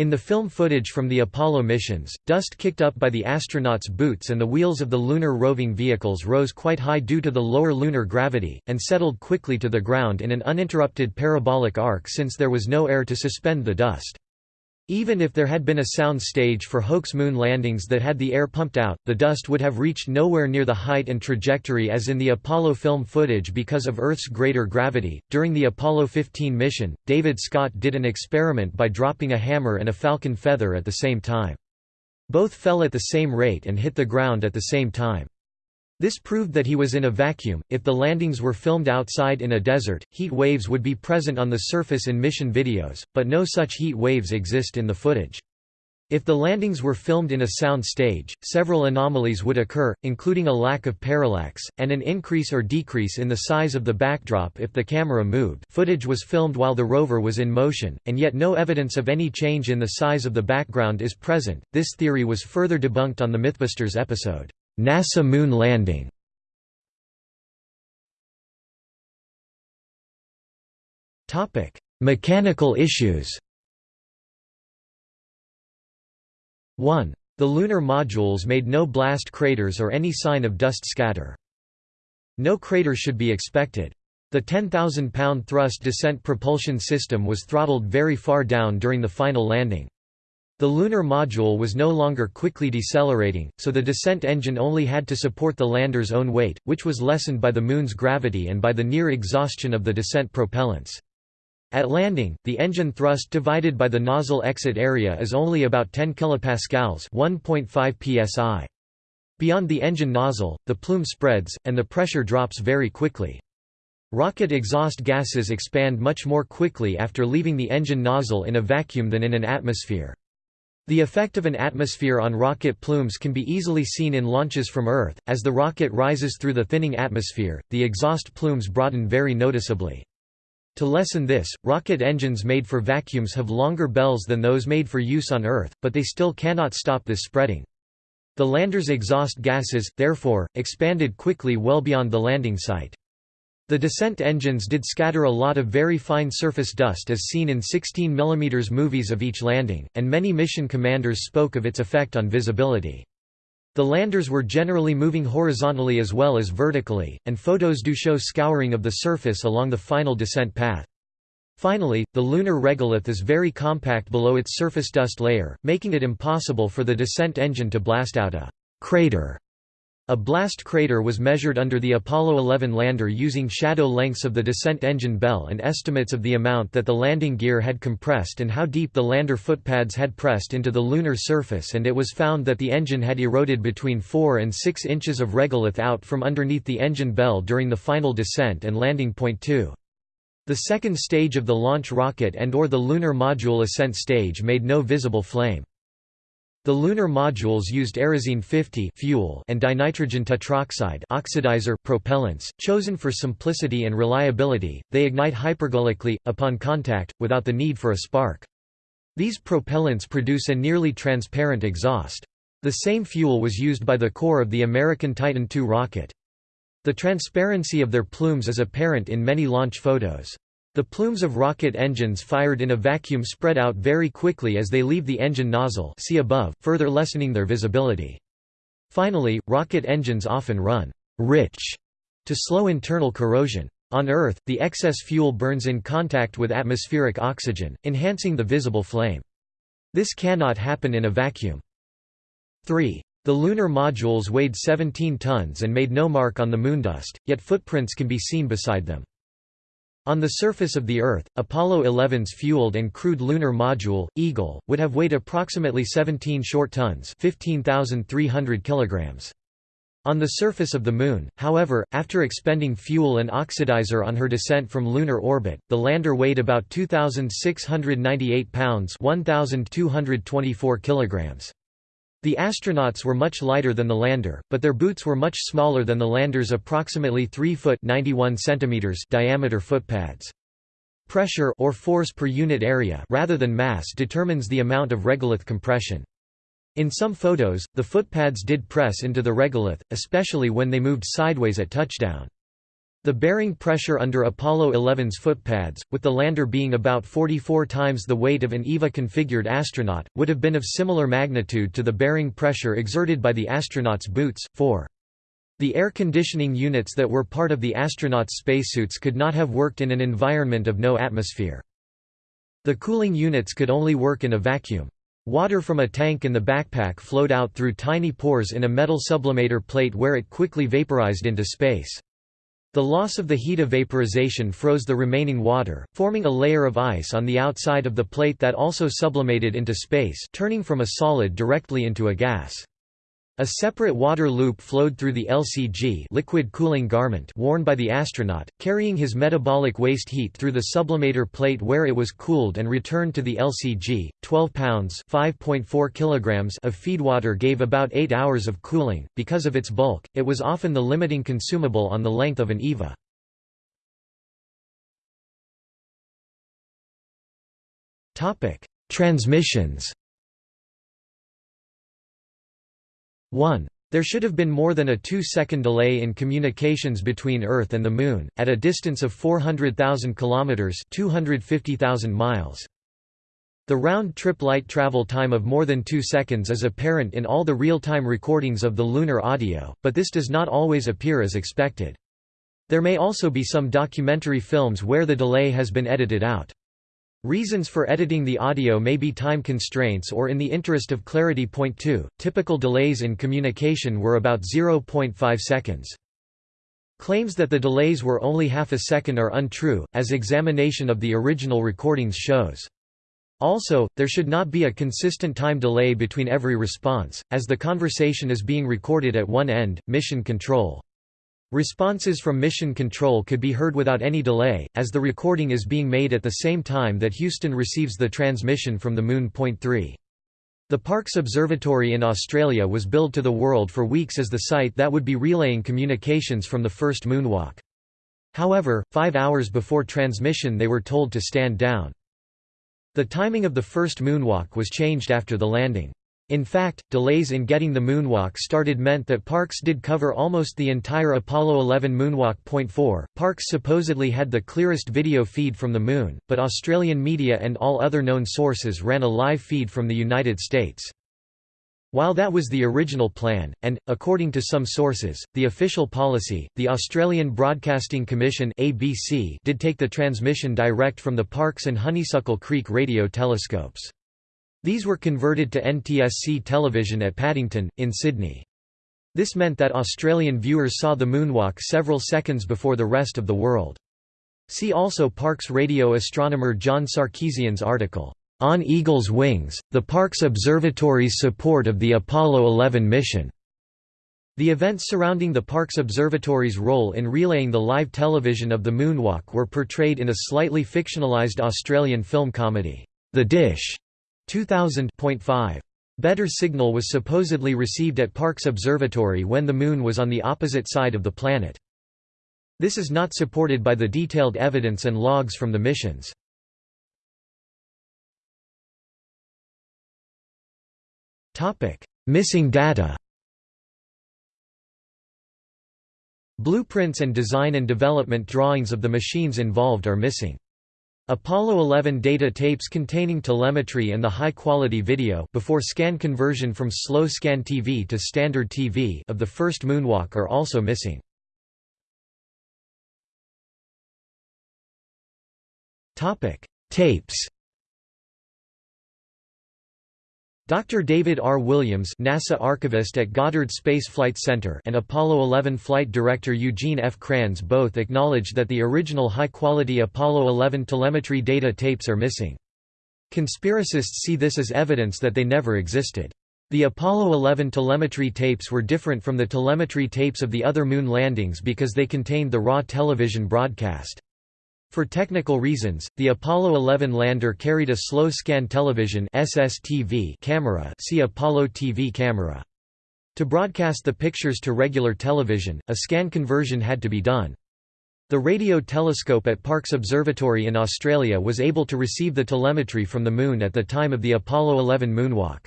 In the film footage from the Apollo missions, dust kicked up by the astronauts' boots and the wheels of the lunar roving vehicles rose quite high due to the lower lunar gravity, and settled quickly to the ground in an uninterrupted parabolic arc since there was no air to suspend the dust. Even if there had been a sound stage for hoax moon landings that had the air pumped out, the dust would have reached nowhere near the height and trajectory as in the Apollo film footage because of Earth's greater gravity. During the Apollo 15 mission, David Scott did an experiment by dropping a hammer and a falcon feather at the same time. Both fell at the same rate and hit the ground at the same time. This proved that he was in a vacuum. If the landings were filmed outside in a desert, heat waves would be present on the surface in mission videos, but no such heat waves exist in the footage. If the landings were filmed in a sound stage, several anomalies would occur, including a lack of parallax, and an increase or decrease in the size of the backdrop if the camera moved footage was filmed while the rover was in motion, and yet no evidence of any change in the size of the background is present. This theory was further debunked on the Mythbusters episode. NASA Moon landing Mechanical issues 1. The lunar modules made no blast craters or any sign of dust scatter. No crater should be expected. The 10,000-pound thrust descent propulsion system was throttled very far down during the final landing. The lunar module was no longer quickly decelerating, so the descent engine only had to support the lander's own weight, which was lessened by the Moon's gravity and by the near exhaustion of the descent propellants. At landing, the engine thrust divided by the nozzle exit area is only about 10 kilopascals, 1.5 psi. Beyond the engine nozzle, the plume spreads, and the pressure drops very quickly. Rocket exhaust gases expand much more quickly after leaving the engine nozzle in a vacuum than in an atmosphere. The effect of an atmosphere on rocket plumes can be easily seen in launches from Earth. As the rocket rises through the thinning atmosphere, the exhaust plumes broaden very noticeably. To lessen this, rocket engines made for vacuums have longer bells than those made for use on Earth, but they still cannot stop this spreading. The lander's exhaust gases, therefore, expanded quickly well beyond the landing site. The descent engines did scatter a lot of very fine surface dust as seen in 16 mm movies of each landing, and many mission commanders spoke of its effect on visibility. The landers were generally moving horizontally as well as vertically, and photos do show scouring of the surface along the final descent path. Finally, the lunar regolith is very compact below its surface dust layer, making it impossible for the descent engine to blast out a crater. A blast crater was measured under the Apollo 11 lander using shadow lengths of the descent engine bell and estimates of the amount that the landing gear had compressed and how deep the lander footpads had pressed into the lunar surface and it was found that the engine had eroded between 4 and 6 inches of regolith out from underneath the engine bell during the final descent and landing point 2. The second stage of the launch rocket and or the lunar module ascent stage made no visible flame. The lunar modules used Aerozine 50 fuel and dinitrogen tetroxide oxidizer propellants, chosen for simplicity and reliability. They ignite hypergolically upon contact without the need for a spark. These propellants produce a nearly transparent exhaust. The same fuel was used by the core of the American Titan II rocket. The transparency of their plumes is apparent in many launch photos. The plumes of rocket engines fired in a vacuum spread out very quickly as they leave the engine nozzle see above, further lessening their visibility. Finally, rocket engines often run rich to slow internal corrosion. On Earth, the excess fuel burns in contact with atmospheric oxygen, enhancing the visible flame. This cannot happen in a vacuum. 3. The lunar modules weighed 17 tons and made no mark on the moondust, yet footprints can be seen beside them. On the surface of the Earth, Apollo 11's fueled and crewed lunar module, Eagle, would have weighed approximately 17 short tons 15,300 kilograms. On the surface of the Moon, however, after expending fuel and oxidizer on her descent from lunar orbit, the lander weighed about 2,698 pounds 1,224 kilograms. The astronauts were much lighter than the lander, but their boots were much smaller than the lander's approximately 3 foot 91 centimeters diameter footpads. Pressure or force per unit area rather than mass determines the amount of regolith compression. In some photos, the footpads did press into the regolith, especially when they moved sideways at touchdown. The bearing pressure under Apollo 11's footpads, with the lander being about 44 times the weight of an EVA-configured astronaut, would have been of similar magnitude to the bearing pressure exerted by the astronauts' boots. 4. The air conditioning units that were part of the astronauts' spacesuits could not have worked in an environment of no atmosphere. The cooling units could only work in a vacuum. Water from a tank in the backpack flowed out through tiny pores in a metal sublimator plate where it quickly vaporized into space. The loss of the heat of vaporization froze the remaining water, forming a layer of ice on the outside of the plate that also sublimated into space turning from a solid directly into a gas. A separate water loop flowed through the LCG liquid cooling garment worn by the astronaut, carrying his metabolic waste heat through the sublimator plate where it was cooled and returned to the LCG. 12 pounds (5.4 kilograms) of feedwater gave about 8 hours of cooling. Because of its bulk, it was often the limiting consumable on the length of an EVA. Topic: Transmissions. 1. There should have been more than a two-second delay in communications between Earth and the Moon, at a distance of 400,000 kilometers (250,000 miles). The round-trip light travel time of more than 2 seconds is apparent in all the real-time recordings of the lunar audio, but this does not always appear as expected. There may also be some documentary films where the delay has been edited out. Reasons for editing the audio may be time constraints or in the interest of clarity. Point 2. Typical delays in communication were about 0.5 seconds. Claims that the delays were only half a second are untrue, as examination of the original recordings shows. Also, there should not be a consistent time delay between every response, as the conversation is being recorded at one end, mission control. Responses from Mission Control could be heard without any delay, as the recording is being made at the same time that Houston receives the transmission from the Moon. Point 3. The Parkes Observatory in Australia was billed to the world for weeks as the site that would be relaying communications from the first moonwalk. However, five hours before transmission they were told to stand down. The timing of the first moonwalk was changed after the landing. In fact, delays in getting the moonwalk started meant that Parkes did cover almost the entire Apollo 11 moonwalk. Point 4. Parkes supposedly had the clearest video feed from the Moon, but Australian media and all other known sources ran a live feed from the United States. While that was the original plan, and, according to some sources, the official policy, the Australian Broadcasting Commission ABC did take the transmission direct from the Parkes and Honeysuckle Creek radio telescopes. These were converted to NTSC television at Paddington, in Sydney. This meant that Australian viewers saw the moonwalk several seconds before the rest of the world. See also Parkes radio astronomer John Sarkissian's article, "'On Eagle's Wings, the Parkes Observatory's Support of the Apollo 11 Mission". The events surrounding the Parkes Observatory's role in relaying the live television of the moonwalk were portrayed in a slightly fictionalised Australian film comedy, The Dish, 2000.5. Better signal was supposedly received at Parkes Observatory when the Moon was on the opposite side of the planet. This is not supported by the detailed evidence and logs from the missions. Missing data Blueprints and design and development drawings of the machines involved are missing. Apollo 11 data tapes containing telemetry and the high-quality video before scan conversion from slow scan TV to standard TV of the first moonwalk are also missing. Topic: Tapes Dr. David R. Williams NASA archivist at Goddard Space Flight Center and Apollo 11 flight director Eugene F. Kranz both acknowledged that the original high-quality Apollo 11 telemetry data tapes are missing. Conspiracists see this as evidence that they never existed. The Apollo 11 telemetry tapes were different from the telemetry tapes of the other moon landings because they contained the raw television broadcast. For technical reasons, the Apollo 11 lander carried a slow-scan television SSTV camera see Apollo TV camera. To broadcast the pictures to regular television, a scan conversion had to be done. The radio telescope at Parkes Observatory in Australia was able to receive the telemetry from the Moon at the time of the Apollo 11 moonwalk.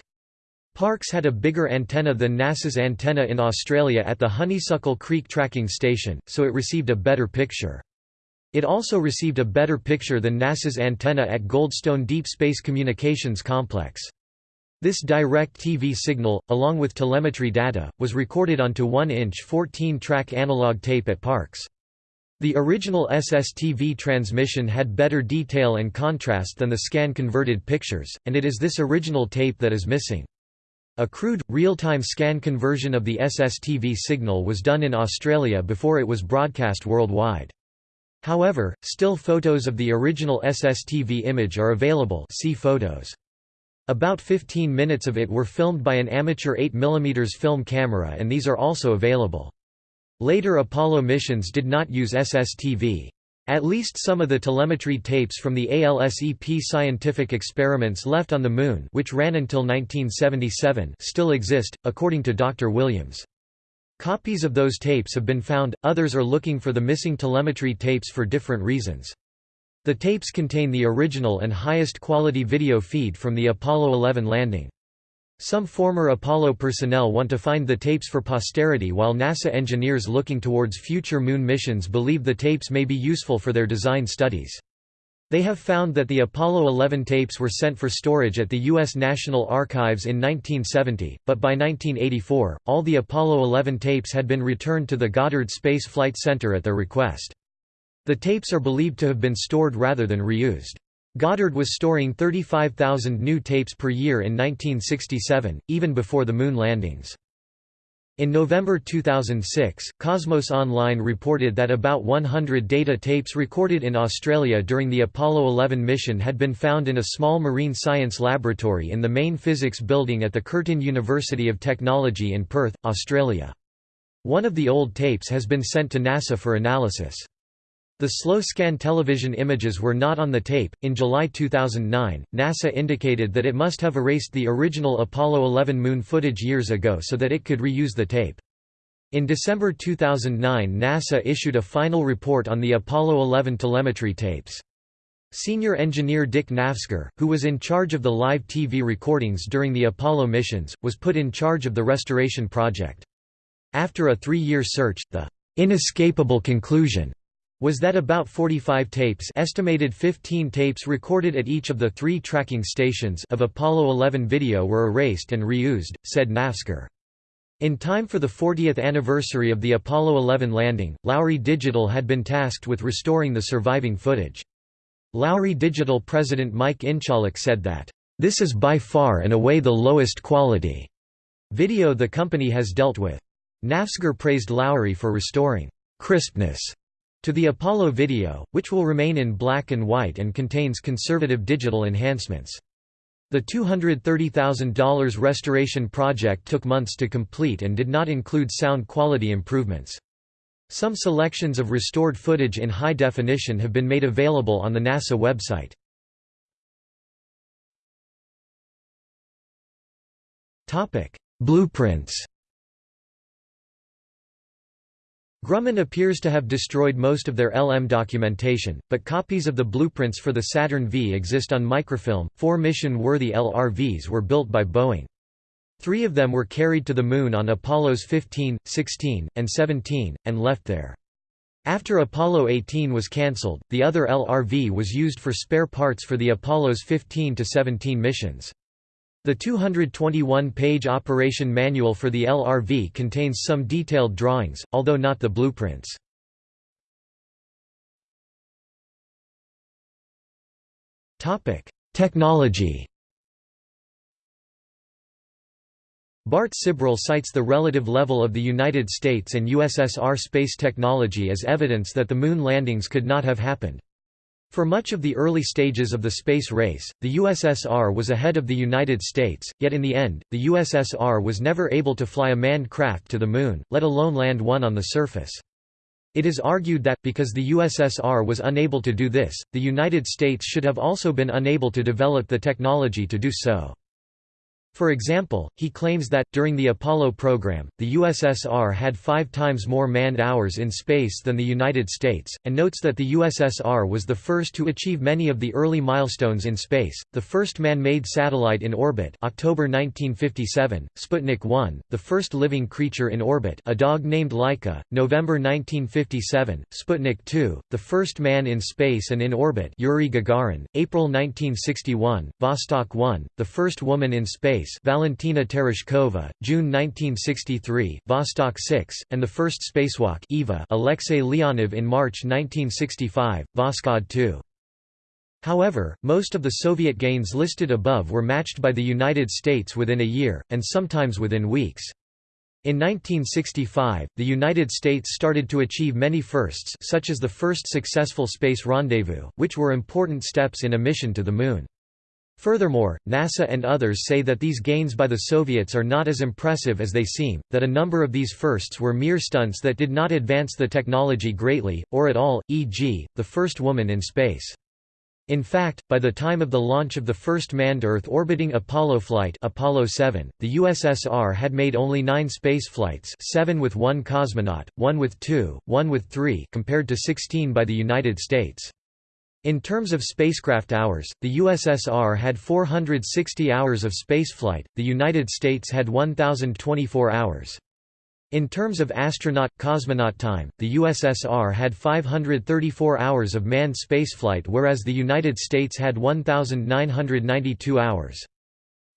Parkes had a bigger antenna than NASA's antenna in Australia at the Honeysuckle Creek Tracking Station, so it received a better picture. It also received a better picture than NASA's antenna at Goldstone Deep Space Communications Complex. This direct TV signal, along with telemetry data, was recorded onto 1-inch 14-track analog tape at Parkes. The original SSTV transmission had better detail and contrast than the scan-converted pictures, and it is this original tape that is missing. A crude, real-time scan conversion of the SSTV signal was done in Australia before it was broadcast worldwide. However, still photos of the original SSTV image are available see photos. About 15 minutes of it were filmed by an amateur 8mm film camera and these are also available. Later Apollo missions did not use SSTV. At least some of the telemetry tapes from the ALSEP scientific experiments left on the Moon which ran until 1977 still exist, according to Dr. Williams. Copies of those tapes have been found, others are looking for the missing telemetry tapes for different reasons. The tapes contain the original and highest quality video feed from the Apollo 11 landing. Some former Apollo personnel want to find the tapes for posterity while NASA engineers looking towards future Moon missions believe the tapes may be useful for their design studies. They have found that the Apollo 11 tapes were sent for storage at the U.S. National Archives in 1970, but by 1984, all the Apollo 11 tapes had been returned to the Goddard Space Flight Center at their request. The tapes are believed to have been stored rather than reused. Goddard was storing 35,000 new tapes per year in 1967, even before the Moon landings. In November 2006, Cosmos Online reported that about 100 data tapes recorded in Australia during the Apollo 11 mission had been found in a small marine science laboratory in the main physics building at the Curtin University of Technology in Perth, Australia. One of the old tapes has been sent to NASA for analysis. The slow scan television images were not on the tape. In July 2009, NASA indicated that it must have erased the original Apollo 11 moon footage years ago so that it could reuse the tape. In December 2009 NASA issued a final report on the Apollo 11 telemetry tapes. Senior engineer Dick Nafzger, who was in charge of the live TV recordings during the Apollo missions, was put in charge of the restoration project. After a three-year search, the inescapable conclusion was that about 45 tapes estimated 15 tapes recorded at each of the three tracking stations of Apollo 11 video were erased and reused, said Nafzger. In time for the 40th anniversary of the Apollo 11 landing, Lowry Digital had been tasked with restoring the surviving footage. Lowry Digital president Mike Inchalik said that, "...this is by far and away the lowest quality." video the company has dealt with. Nafzger praised Lowry for restoring crispness to the Apollo video, which will remain in black and white and contains conservative digital enhancements. The $230,000 restoration project took months to complete and did not include sound quality improvements. Some selections of restored footage in high definition have been made available on the NASA website. Blueprints Grumman appears to have destroyed most of their LM documentation, but copies of the blueprints for the Saturn V exist on microfilm. Four mission-worthy LRVs were built by Boeing. Three of them were carried to the Moon on Apollos 15, 16, and 17, and left there. After Apollo 18 was cancelled, the other LRV was used for spare parts for the Apollos 15 to 17 missions. The 221-page operation manual for the LRV contains some detailed drawings, although not the blueprints. Technology Bart Sibrel cites the relative level of the United States and USSR space technology as evidence that the Moon landings could not have happened. For much of the early stages of the space race, the USSR was ahead of the United States, yet in the end, the USSR was never able to fly a manned craft to the Moon, let alone land one on the surface. It is argued that, because the USSR was unable to do this, the United States should have also been unable to develop the technology to do so. For example, he claims that, during the Apollo program, the USSR had five times more manned hours in space than the United States, and notes that the USSR was the first to achieve many of the early milestones in space, the first man-made satellite in orbit October 1957, Sputnik 1, the first living creature in orbit a dog named Laika, November 1957, Sputnik 2, the first man in space and in orbit Yuri Gagarin, April 1961, Vostok 1, the first woman in space Space Valentina Tereshkova, June 1963, Vostok 6, and the first spacewalk Eva Alexei Leonov in March 1965, Voskhod 2. However, most of the Soviet gains listed above were matched by the United States within a year, and sometimes within weeks. In 1965, the United States started to achieve many firsts such as the first successful space rendezvous, which were important steps in a mission to the Moon. Furthermore, NASA and others say that these gains by the Soviets are not as impressive as they seem, that a number of these firsts were mere stunts that did not advance the technology greatly, or at all, e.g., the first woman in space. In fact, by the time of the launch of the first manned Earth-orbiting Apollo flight Apollo 7, the USSR had made only nine space flights seven with one cosmonaut, one with two, one with three compared to 16 by the United States. In terms of spacecraft hours, the USSR had 460 hours of spaceflight, the United States had 1,024 hours. In terms of astronaut-cosmonaut time, the USSR had 534 hours of manned spaceflight whereas the United States had 1,992 hours.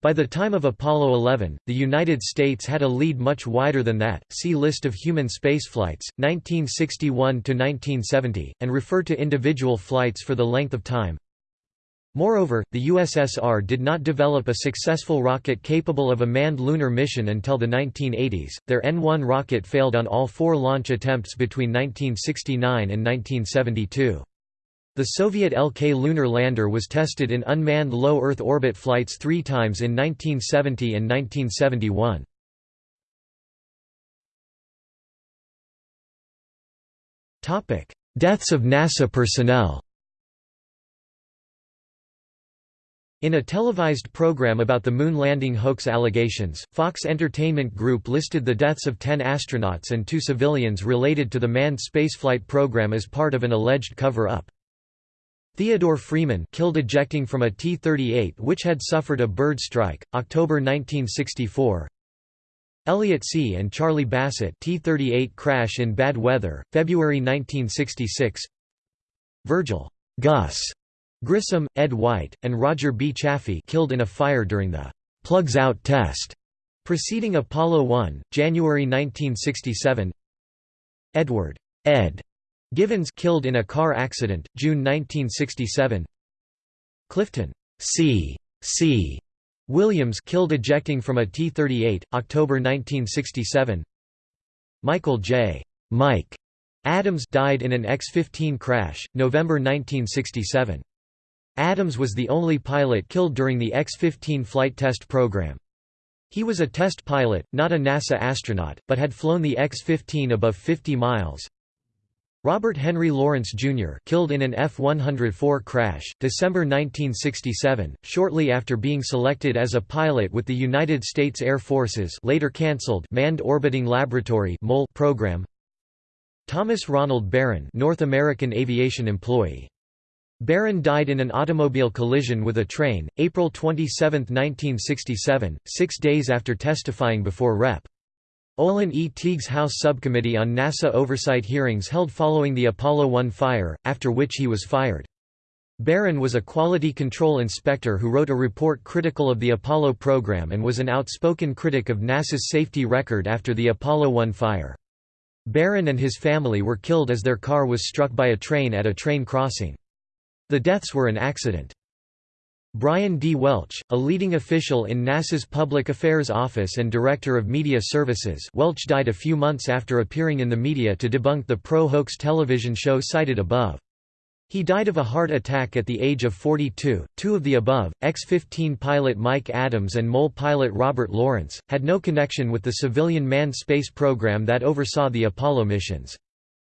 By the time of Apollo 11, the United States had a lead much wider than that. See List of human spaceflights, 1961 to 1970, and refer to individual flights for the length of time. Moreover, the USSR did not develop a successful rocket capable of a manned lunar mission until the 1980s. Their N-1 rocket failed on all four launch attempts between 1969 and 1972. The Soviet LK lunar lander was tested in unmanned low Earth orbit flights three times in 1970 and 1971. Deaths of NASA personnel In a televised program about the moon landing hoax allegations, Fox Entertainment Group listed the deaths of 10 astronauts and two civilians related to the manned spaceflight program as part of an alleged cover-up. Theodore Freeman killed ejecting from a T-38 which had suffered a bird strike, October 1964 Elliot See and Charlie Bassett T-38 crash in bad weather, February 1966 Virgil Gus Grissom, Ed White, and Roger B. Chaffee killed in a fire during the «plugs out» test preceding Apollo 1, January 1967 Edward Ed Givens killed in a car accident, June 1967. Clifton C. C. Williams killed ejecting from a T-38, October 1967. Michael J. Mike Adams died in an X-15 crash, November 1967. Adams was the only pilot killed during the X-15 flight test program. He was a test pilot, not a NASA astronaut, but had flown the X-15 above 50 miles. Robert Henry Lawrence, Jr. killed in an F-104 crash, December 1967, shortly after being selected as a pilot with the United States Air Force's later cancelled Manned Orbiting Laboratory program. Thomas Ronald Barron North American aviation employee. Barron died in an automobile collision with a train, April 27, 1967, six days after testifying before Rep. Olin E. Teague's House Subcommittee on NASA oversight hearings held following the Apollo 1 fire, after which he was fired. Barron was a quality control inspector who wrote a report critical of the Apollo program and was an outspoken critic of NASA's safety record after the Apollo 1 fire. Barron and his family were killed as their car was struck by a train at a train crossing. The deaths were an accident. Brian D. Welch, a leading official in NASA's Public Affairs Office and Director of Media Services Welch died a few months after appearing in the media to debunk the pro-hoax television show cited above. He died of a heart attack at the age of 42. Two of the above, X-15 pilot Mike Adams and MOL pilot Robert Lawrence, had no connection with the civilian manned space program that oversaw the Apollo missions.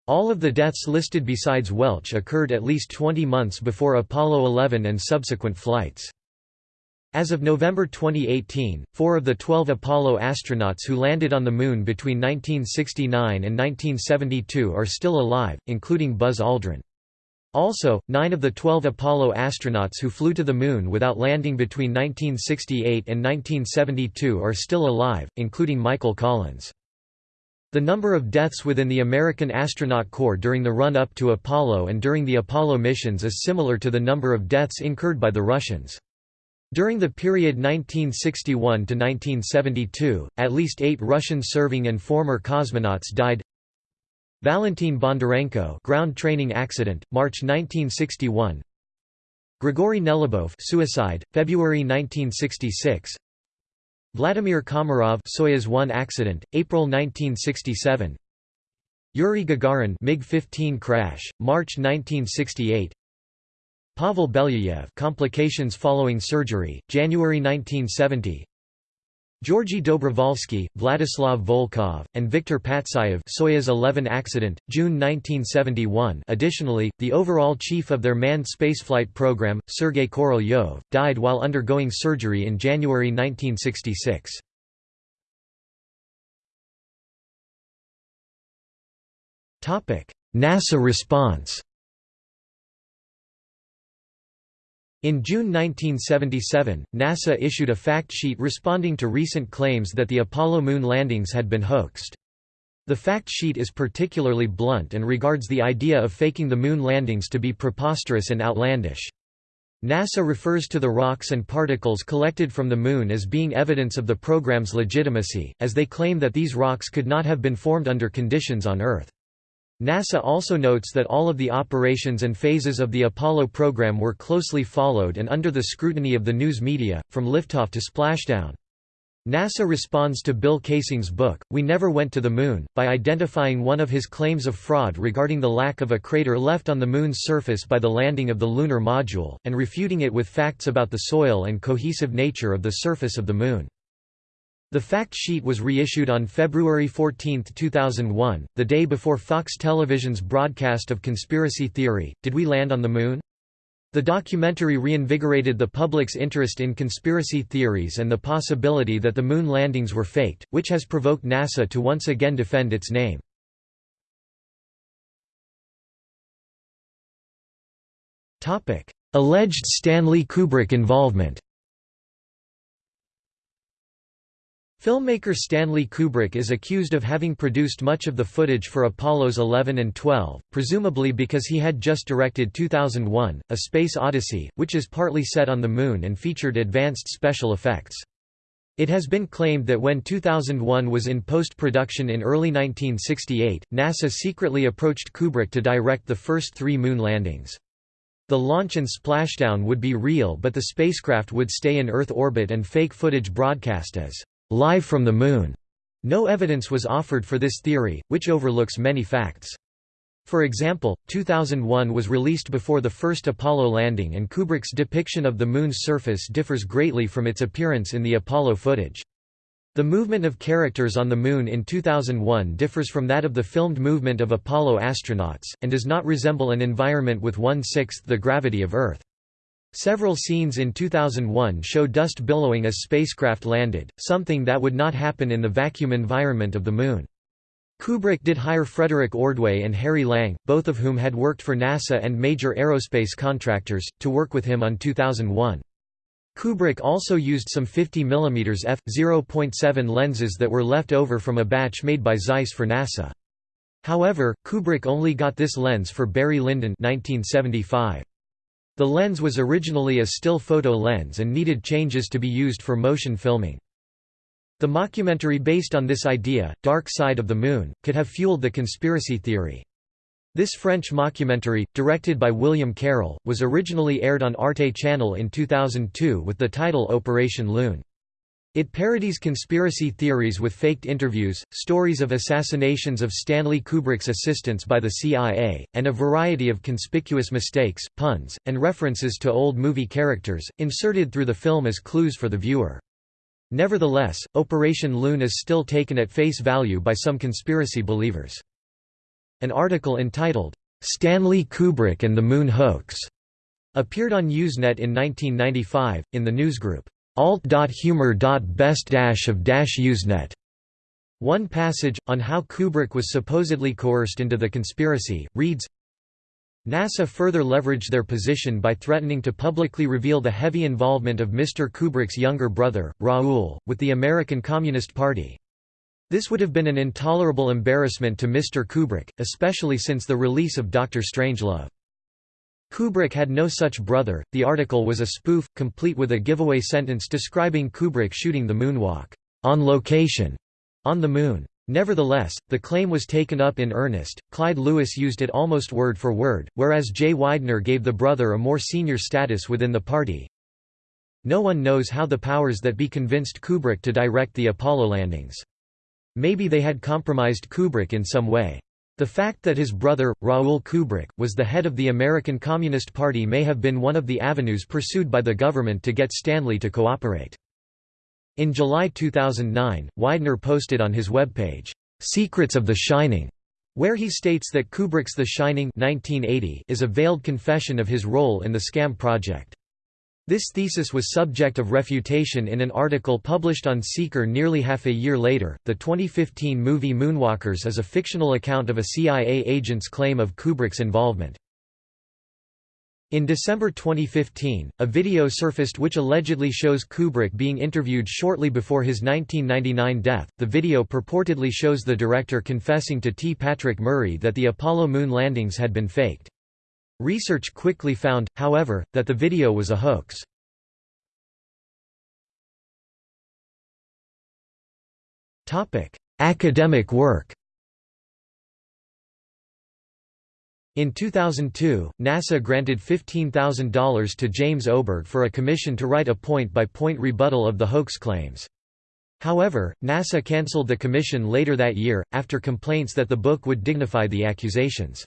All of the deaths listed besides Welch occurred at least 20 months before Apollo 11 and subsequent flights. As of November 2018, four of the 12 Apollo astronauts who landed on the Moon between 1969 and 1972 are still alive, including Buzz Aldrin. Also, nine of the 12 Apollo astronauts who flew to the Moon without landing between 1968 and 1972 are still alive, including Michael Collins. The number of deaths within the American Astronaut Corps during the run-up to Apollo and during the Apollo missions is similar to the number of deaths incurred by the Russians. During the period 1961 to 1972, at least eight Russian serving and former cosmonauts died. Valentin Bondarenko ground training accident, March 1961. Grigory Nelubov suicide, February 1966. Vladimir Komarov Soyuz 1 accident, April 1967. Yuri Gagarin MiG-15 crash, March 1968. Pavel Belyayev complications following surgery, January 1970. Georgy Dobrovolsky, Vladislav Volkov, and Viktor Patsayev Soyuz 11 accident, June 1971 additionally, the overall chief of their manned spaceflight program, Sergei Korolyov, died while undergoing surgery in January 1966. NASA response In June 1977, NASA issued a fact sheet responding to recent claims that the Apollo moon landings had been hoaxed. The fact sheet is particularly blunt and regards the idea of faking the moon landings to be preposterous and outlandish. NASA refers to the rocks and particles collected from the Moon as being evidence of the program's legitimacy, as they claim that these rocks could not have been formed under conditions on Earth. NASA also notes that all of the operations and phases of the Apollo program were closely followed and under the scrutiny of the news media, from liftoff to splashdown. NASA responds to Bill Kaysing's book, We Never Went to the Moon, by identifying one of his claims of fraud regarding the lack of a crater left on the Moon's surface by the landing of the lunar module, and refuting it with facts about the soil and cohesive nature of the surface of the Moon. The fact sheet was reissued on February 14, 2001, the day before Fox Television's broadcast of Conspiracy Theory, Did We Land on the Moon? The documentary reinvigorated the public's interest in conspiracy theories and the possibility that the moon landings were faked, which has provoked NASA to once again defend its name. Alleged Stanley Kubrick involvement Filmmaker Stanley Kubrick is accused of having produced much of the footage for Apollos 11 and 12, presumably because he had just directed 2001, A Space Odyssey, which is partly set on the Moon and featured advanced special effects. It has been claimed that when 2001 was in post-production in early 1968, NASA secretly approached Kubrick to direct the first three Moon landings. The launch and splashdown would be real but the spacecraft would stay in Earth orbit and fake footage broadcast as live from the Moon. No evidence was offered for this theory, which overlooks many facts. For example, 2001 was released before the first Apollo landing and Kubrick's depiction of the Moon's surface differs greatly from its appearance in the Apollo footage. The movement of characters on the Moon in 2001 differs from that of the filmed movement of Apollo astronauts, and does not resemble an environment with one-sixth the gravity of Earth. Several scenes in 2001 show dust billowing as spacecraft landed, something that would not happen in the vacuum environment of the Moon. Kubrick did hire Frederick Ordway and Harry Lang, both of whom had worked for NASA and major aerospace contractors, to work with him on 2001. Kubrick also used some 50 mm f.0.7 lenses that were left over from a batch made by Zeiss for NASA. However, Kubrick only got this lens for Barry Lyndon 1975. The lens was originally a still photo lens and needed changes to be used for motion filming. The mockumentary based on this idea, Dark Side of the Moon, could have fueled the conspiracy theory. This French mockumentary, directed by William Karel, was originally aired on Arte Channel in 2002 with the title Opération Lune. It parodies conspiracy theories with faked interviews, stories of assassinations of Stanley Kubrick's assistants by the CIA, and a variety of conspicuous mistakes, puns, and references to old movie characters, inserted through the film as clues for the viewer. Nevertheless, Opération Lune is still taken at face value by some conspiracy believers. An article entitled, "'Stanley Kubrick and the Moon Hoax' appeared on Usenet in 1995, in the newsgroup, alt.humor.best-of-usenet. One passage, on how Kubrick was supposedly coerced into the conspiracy, reads, NASA further leveraged their position by threatening to publicly reveal the heavy involvement of Mr. Kubrick's younger brother, Raoul, with the American Communist Party. This would have been an intolerable embarrassment to Mr. Kubrick, especially since the release of Dr. Strangelove. Kubrick had no such brother. The article was a spoof, complete with a giveaway sentence describing Kubrick shooting the moonwalk on location on the Moon. Nevertheless, the claim was taken up in earnest, Clyde Lewis used it almost word for word, whereas Jay Weidner gave the brother a more senior status within the party. No one knows how the powers that be convinced Kubrick to direct the Apollo landings. Maybe they had compromised Kubrick in some way. The fact that his brother, Raoul Kubrick, was the head of the American Communist Party may have been one of the avenues pursued by the government to get Stanley to cooperate. In July 2009, Weidner posted on his webpage, "'Secrets of the Shining' where he states that Kubrick's The Shining 1980 is a veiled confession of his role in the scam project. This thesis was subject of refutation in an article published on Seeker nearly half a year later. The 2015 movie Moonwalkers is a fictional account of a CIA agent's claim of Kubrick's involvement. In December 2015, a video surfaced which allegedly shows Kubrick being interviewed shortly before his 1999 death. The video purportedly shows the director confessing to T. Patrick Murray that the Apollo moon landings had been faked. Research quickly found, however, that the video was a hoax. Academic work In 2002, NASA granted $15,000 to James Oberg for a commission to write a point-by-point -point rebuttal of the hoax claims. However, NASA cancelled the commission later that year, after complaints that the book would dignify the accusations.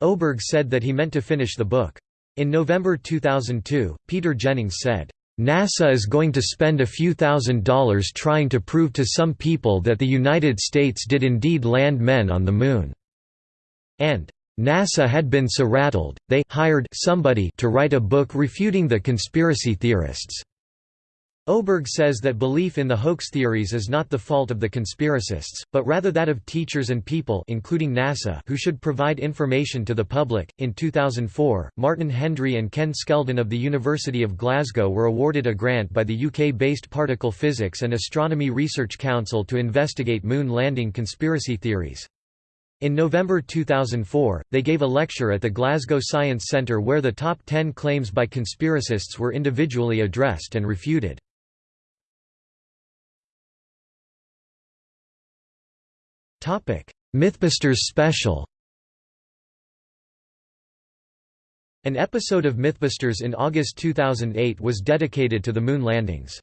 Oberg said that he meant to finish the book. In November 2002, Peter Jennings said, NASA is going to spend a few thousand dollars trying to prove to some people that the United States did indeed land men on the Moon." and NASA had been so rattled, they hired somebody to write a book refuting the conspiracy theorists. Oberg says that belief in the hoax theories is not the fault of the conspiracists, but rather that of teachers and people including NASA who should provide information to the public. In 2004, Martin Hendry and Ken Skeldon of the University of Glasgow were awarded a grant by the UK-based Particle Physics and Astronomy Research Council to investigate moon landing conspiracy theories. In November 2004, they gave a lecture at the Glasgow Science Centre where the top 10 claims by conspiracists were individually addressed and refuted. Mythbusters special An episode of Mythbusters in August 2008 was dedicated to the moon landings.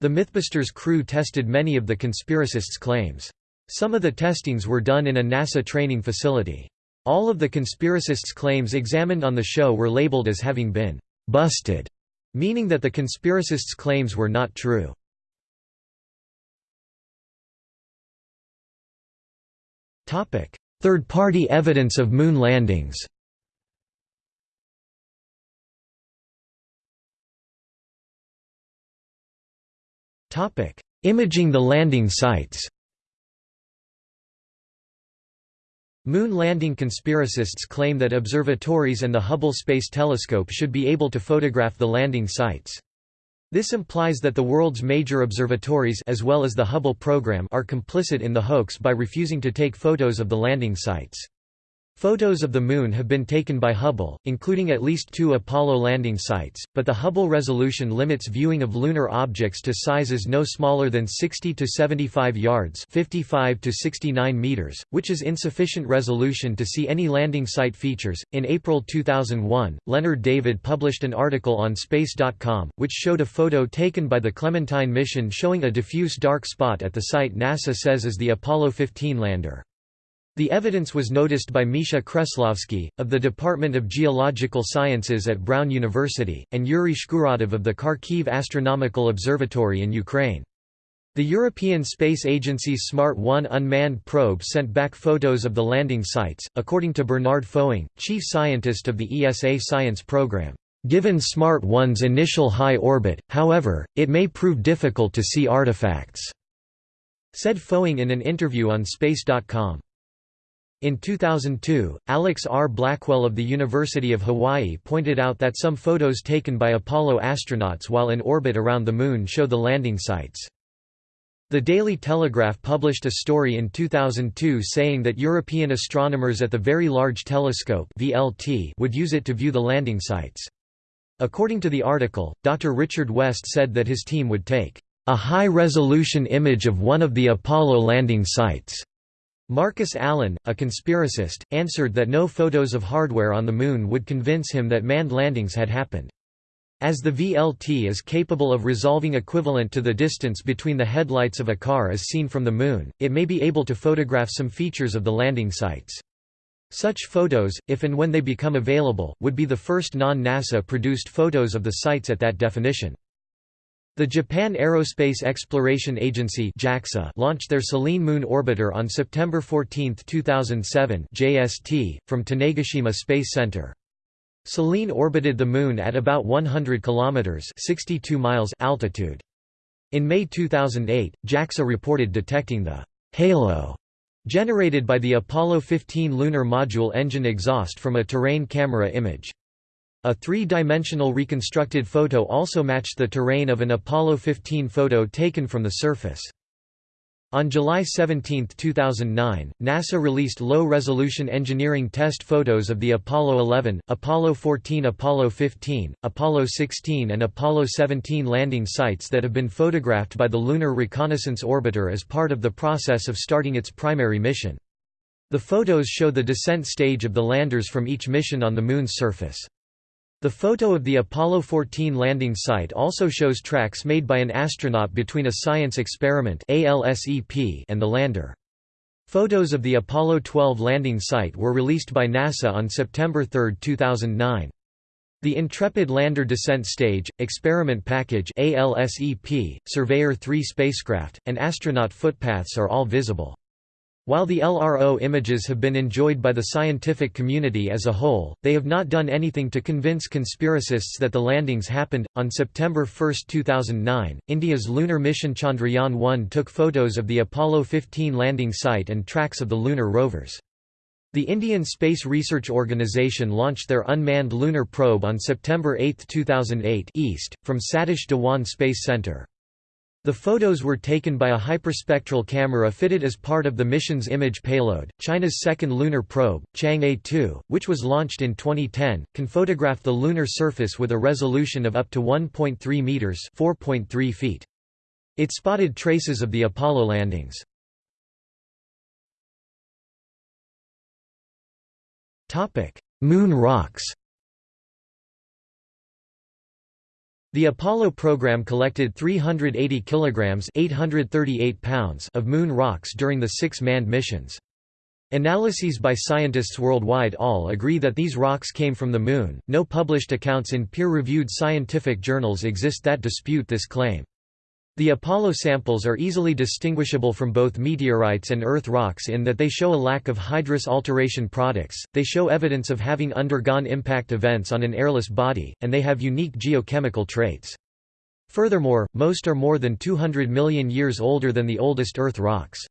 The Mythbusters crew tested many of the conspiracists' claims. Some of the testings were done in a NASA training facility. All of the conspiracists' claims examined on the show were labeled as having been «busted», meaning that the conspiracists' claims were not true. Third-party evidence of moon landings. Imaging the landing sites. Moon landing conspiracists claim that observatories and the Hubble Space Telescope should be able to photograph the landing sites. This implies that the world's major observatories as well as the Hubble program are complicit in the hoax by refusing to take photos of the landing sites. Photos of the Moon have been taken by Hubble, including at least two Apollo landing sites, but the Hubble resolution limits viewing of lunar objects to sizes no smaller than 60 to 75 yards 55 to 69 meters, which is insufficient resolution to see any landing site features. In April 2001, Leonard David published an article on Space.com, which showed a photo taken by the Clementine mission showing a diffuse dark spot at the site NASA says is the Apollo 15 lander. The evidence was noticed by Misha Kreslavsky, of the Department of Geological Sciences at Brown University, and Yuri Shkuratov of the Kharkiv Astronomical Observatory in Ukraine. The European Space Agency's Smart 1 unmanned probe sent back photos of the landing sites, according to Bernard Foing, chief scientist of the ESA science program. Given Smart 1's initial high orbit, however, it may prove difficult to see artifacts, said Foing in an interview on Space.com. In 2002, Alex R. Blackwell of the University of Hawaii pointed out that some photos taken by Apollo astronauts while in orbit around the Moon show the landing sites. The Daily Telegraph published a story in 2002 saying that European astronomers at the Very Large Telescope (VLT) would use it to view the landing sites. According to the article, Dr. Richard West said that his team would take a high-resolution image of one of the Apollo landing sites Marcus Allen, a conspiracist, answered that no photos of hardware on the Moon would convince him that manned landings had happened. As the VLT is capable of resolving equivalent to the distance between the headlights of a car as seen from the Moon, it may be able to photograph some features of the landing sites. Such photos, if and when they become available, would be the first non-NASA produced photos of the sites at that definition. The Japan Aerospace Exploration Agency JAXA launched their Selene Moon Orbiter on September 14, 2007 JST, from Tanegashima Space Center. Selene orbited the Moon at about 100 km 62 miles altitude. In May 2008, JAXA reported detecting the «halo» generated by the Apollo 15 lunar module engine exhaust from a terrain camera image. A three-dimensional reconstructed photo also matched the terrain of an Apollo 15 photo taken from the surface. On July 17, 2009, NASA released low-resolution engineering test photos of the Apollo 11, Apollo 14 Apollo 15, Apollo 16 and Apollo 17 landing sites that have been photographed by the Lunar Reconnaissance Orbiter as part of the process of starting its primary mission. The photos show the descent stage of the landers from each mission on the Moon's surface. The photo of the Apollo 14 landing site also shows tracks made by an astronaut between a science experiment and the lander. Photos of the Apollo 12 landing site were released by NASA on September 3, 2009. The Intrepid Lander Descent Stage, Experiment Package ALSEP, Surveyor 3 spacecraft, and astronaut footpaths are all visible. While the LRO images have been enjoyed by the scientific community as a whole, they have not done anything to convince conspiracists that the landings happened. On September 1, 2009, India's lunar mission Chandrayaan 1 took photos of the Apollo 15 landing site and tracks of the lunar rovers. The Indian Space Research Organisation launched their unmanned lunar probe on September 8, 2008 east, from Satish Dhawan Space Centre. The photos were taken by a hyperspectral camera fitted as part of the mission's image payload. China's second lunar probe, Chang'e 2, which was launched in 2010, can photograph the lunar surface with a resolution of up to 1.3 meters (4.3 feet). It spotted traces of the Apollo landings. Topic: Moon rocks. The Apollo program collected 380 kilograms (838 pounds) of moon rocks during the six manned missions. Analyses by scientists worldwide all agree that these rocks came from the Moon. No published accounts in peer reviewed scientific journals exist that dispute this claim. The Apollo samples are easily distinguishable from both meteorites and Earth rocks in that they show a lack of hydrous alteration products, they show evidence of having undergone impact events on an airless body, and they have unique geochemical traits. Furthermore, most are more than 200 million years older than the oldest Earth rocks.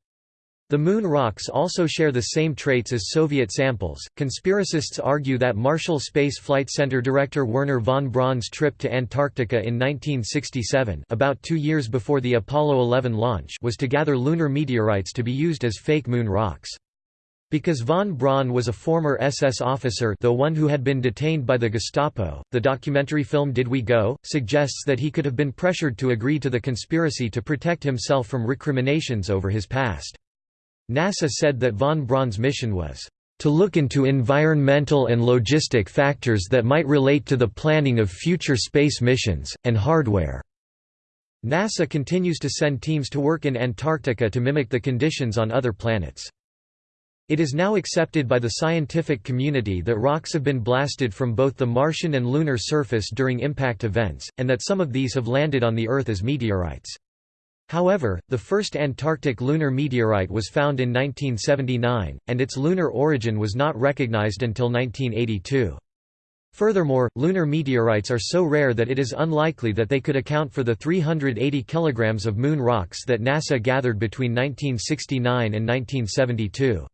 The Moon rocks also share the same traits as Soviet samples. Conspiracists argue that Marshall Space Flight Center director Wernher von Braun's trip to Antarctica in 1967, about 2 years before the Apollo 11 launch, was to gather lunar meteorites to be used as fake moon rocks. Because von Braun was a former SS officer though one who had been detained by the Gestapo, the documentary film Did We Go? suggests that he could have been pressured to agree to the conspiracy to protect himself from recriminations over his past. NASA said that von Braun's mission was to look into environmental and logistic factors that might relate to the planning of future space missions, and hardware." NASA continues to send teams to work in Antarctica to mimic the conditions on other planets. It is now accepted by the scientific community that rocks have been blasted from both the Martian and lunar surface during impact events, and that some of these have landed on the Earth as meteorites. However, the first Antarctic lunar meteorite was found in 1979, and its lunar origin was not recognized until 1982. Furthermore, lunar meteorites are so rare that it is unlikely that they could account for the 380 kilograms of moon rocks that NASA gathered between 1969 and 1972.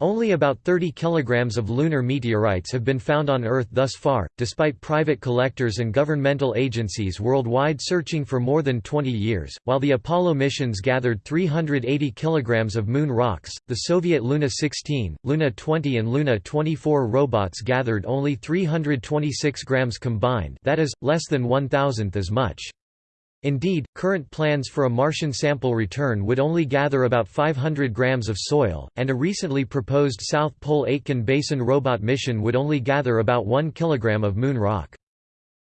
Only about 30 kilograms of lunar meteorites have been found on Earth thus far, despite private collectors and governmental agencies worldwide searching for more than 20 years. While the Apollo missions gathered 380 kilograms of moon rocks, the Soviet Luna 16, Luna 20 and Luna 24 robots gathered only 326 grams combined, that is less than one thousandth as much. Indeed, current plans for a Martian sample return would only gather about 500 grams of soil, and a recently proposed South Pole Aitken Basin robot mission would only gather about 1 kilogram of moon rock.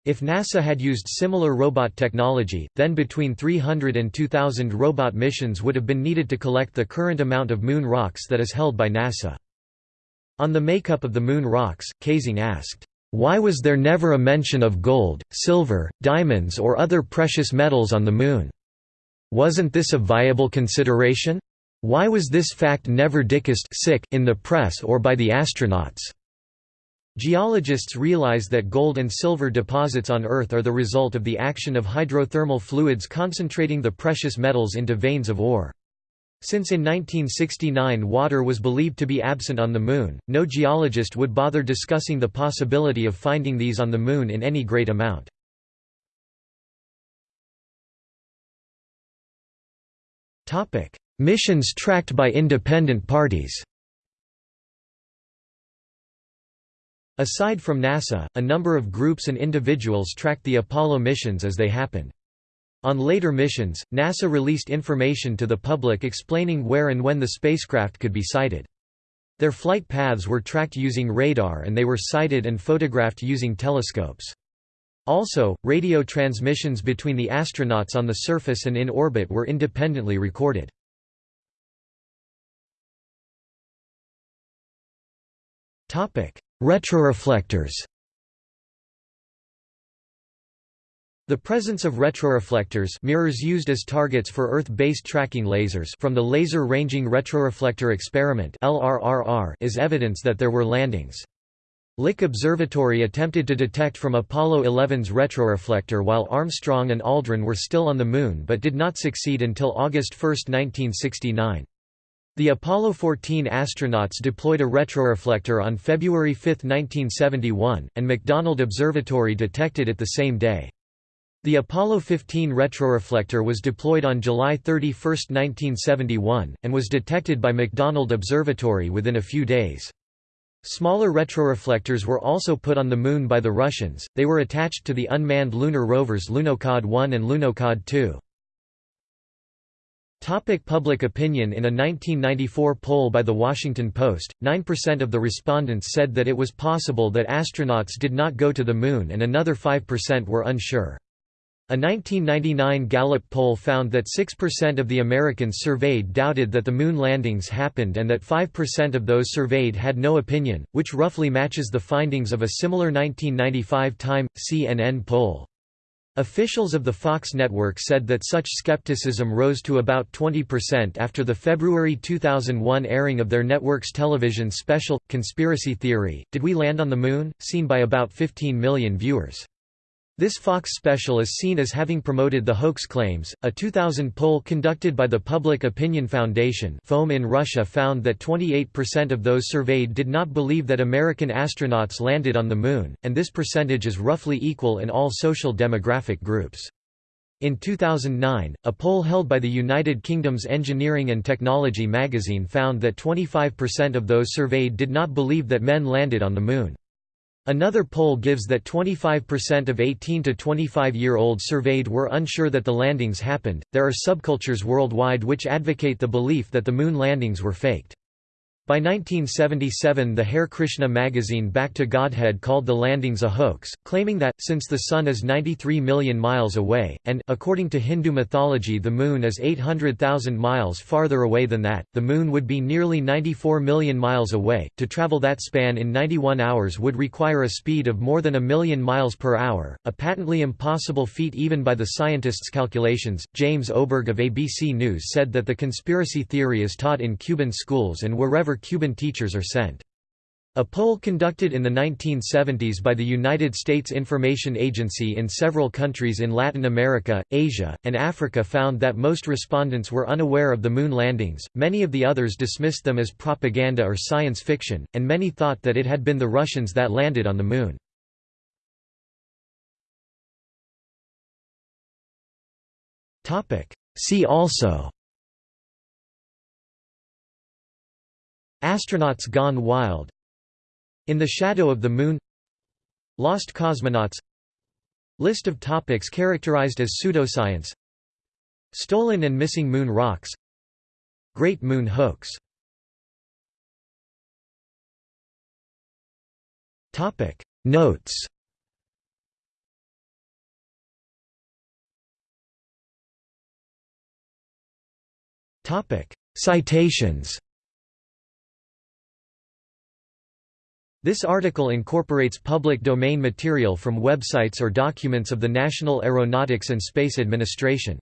If NASA had used similar robot technology, then between 300 and 2,000 robot missions would have been needed to collect the current amount of moon rocks that is held by NASA. On the makeup of the moon rocks, Kaysing asked, why was there never a mention of gold, silver, diamonds or other precious metals on the Moon? Wasn't this a viable consideration? Why was this fact never discussed in the press or by the astronauts? Geologists realize that gold and silver deposits on Earth are the result of the action of hydrothermal fluids concentrating the precious metals into veins of ore. Since in 1969 water was believed to be absent on the Moon, no geologist would bother discussing the possibility of finding these on the Moon in any great amount. Missions tracked by independent parties Aside from NASA, a number of groups and individuals tracked the Apollo missions as they happened. On later missions, NASA released information to the public explaining where and when the spacecraft could be sighted. Their flight paths were tracked using radar and they were sighted and photographed using telescopes. Also, radio transmissions between the astronauts on the surface and in orbit were independently recorded. Retroreflectors The presence of retroreflectors mirrors used as targets for Earth-based tracking lasers from the Laser Ranging Retroreflector Experiment is evidence that there were landings. Lick Observatory attempted to detect from Apollo 11's retroreflector while Armstrong and Aldrin were still on the Moon but did not succeed until August 1, 1969. The Apollo 14 astronauts deployed a retroreflector on February 5, 1971, and McDonald Observatory detected it the same day. The Apollo 15 retroreflector was deployed on July 31, 1971, and was detected by McDonald Observatory within a few days. Smaller retroreflectors were also put on the Moon by the Russians, they were attached to the unmanned lunar rovers Lunokhod 1 and Lunokhod 2. Topic public opinion In a 1994 poll by The Washington Post, 9% of the respondents said that it was possible that astronauts did not go to the Moon and another 5% were unsure. A 1999 Gallup poll found that 6% of the Americans surveyed doubted that the Moon landings happened and that 5% of those surveyed had no opinion, which roughly matches the findings of a similar 1995 Time, CNN poll. Officials of the Fox network said that such skepticism rose to about 20% after the February 2001 airing of their network's television special, Conspiracy Theory, Did We Land on the Moon?, seen by about 15 million viewers. This Fox special is seen as having promoted the hoax claims. A 2000 poll conducted by the Public Opinion Foundation (FOM) in Russia found that 28% of those surveyed did not believe that American astronauts landed on the Moon, and this percentage is roughly equal in all social demographic groups. In 2009, a poll held by the United Kingdom's Engineering and Technology magazine found that 25% of those surveyed did not believe that men landed on the Moon. Another poll gives that 25% of 18 to 25 year olds surveyed were unsure that the landings happened. There are subcultures worldwide which advocate the belief that the moon landings were faked. By 1977 the Hare Krishna magazine Back to Godhead called the landings a hoax, claiming that, since the Sun is 93 million miles away, and, according to Hindu mythology the Moon is 800,000 miles farther away than that, the Moon would be nearly 94 million miles away. To travel that span in 91 hours would require a speed of more than a million miles per hour, a patently impossible feat even by the scientists' calculations. James Oberg of ABC News said that the conspiracy theory is taught in Cuban schools and wherever Cuban teachers are sent. A poll conducted in the 1970s by the United States Information Agency in several countries in Latin America, Asia, and Africa found that most respondents were unaware of the moon landings, many of the others dismissed them as propaganda or science fiction, and many thought that it had been the Russians that landed on the moon. See also Astronauts Gone Wild In the Shadow of the Moon Lost Cosmonauts List of topics characterized as pseudoscience Stolen and missing moon rocks Great Moon Hoax. Notes Topic. Citations This article incorporates public domain material from websites or documents of the National Aeronautics and Space Administration.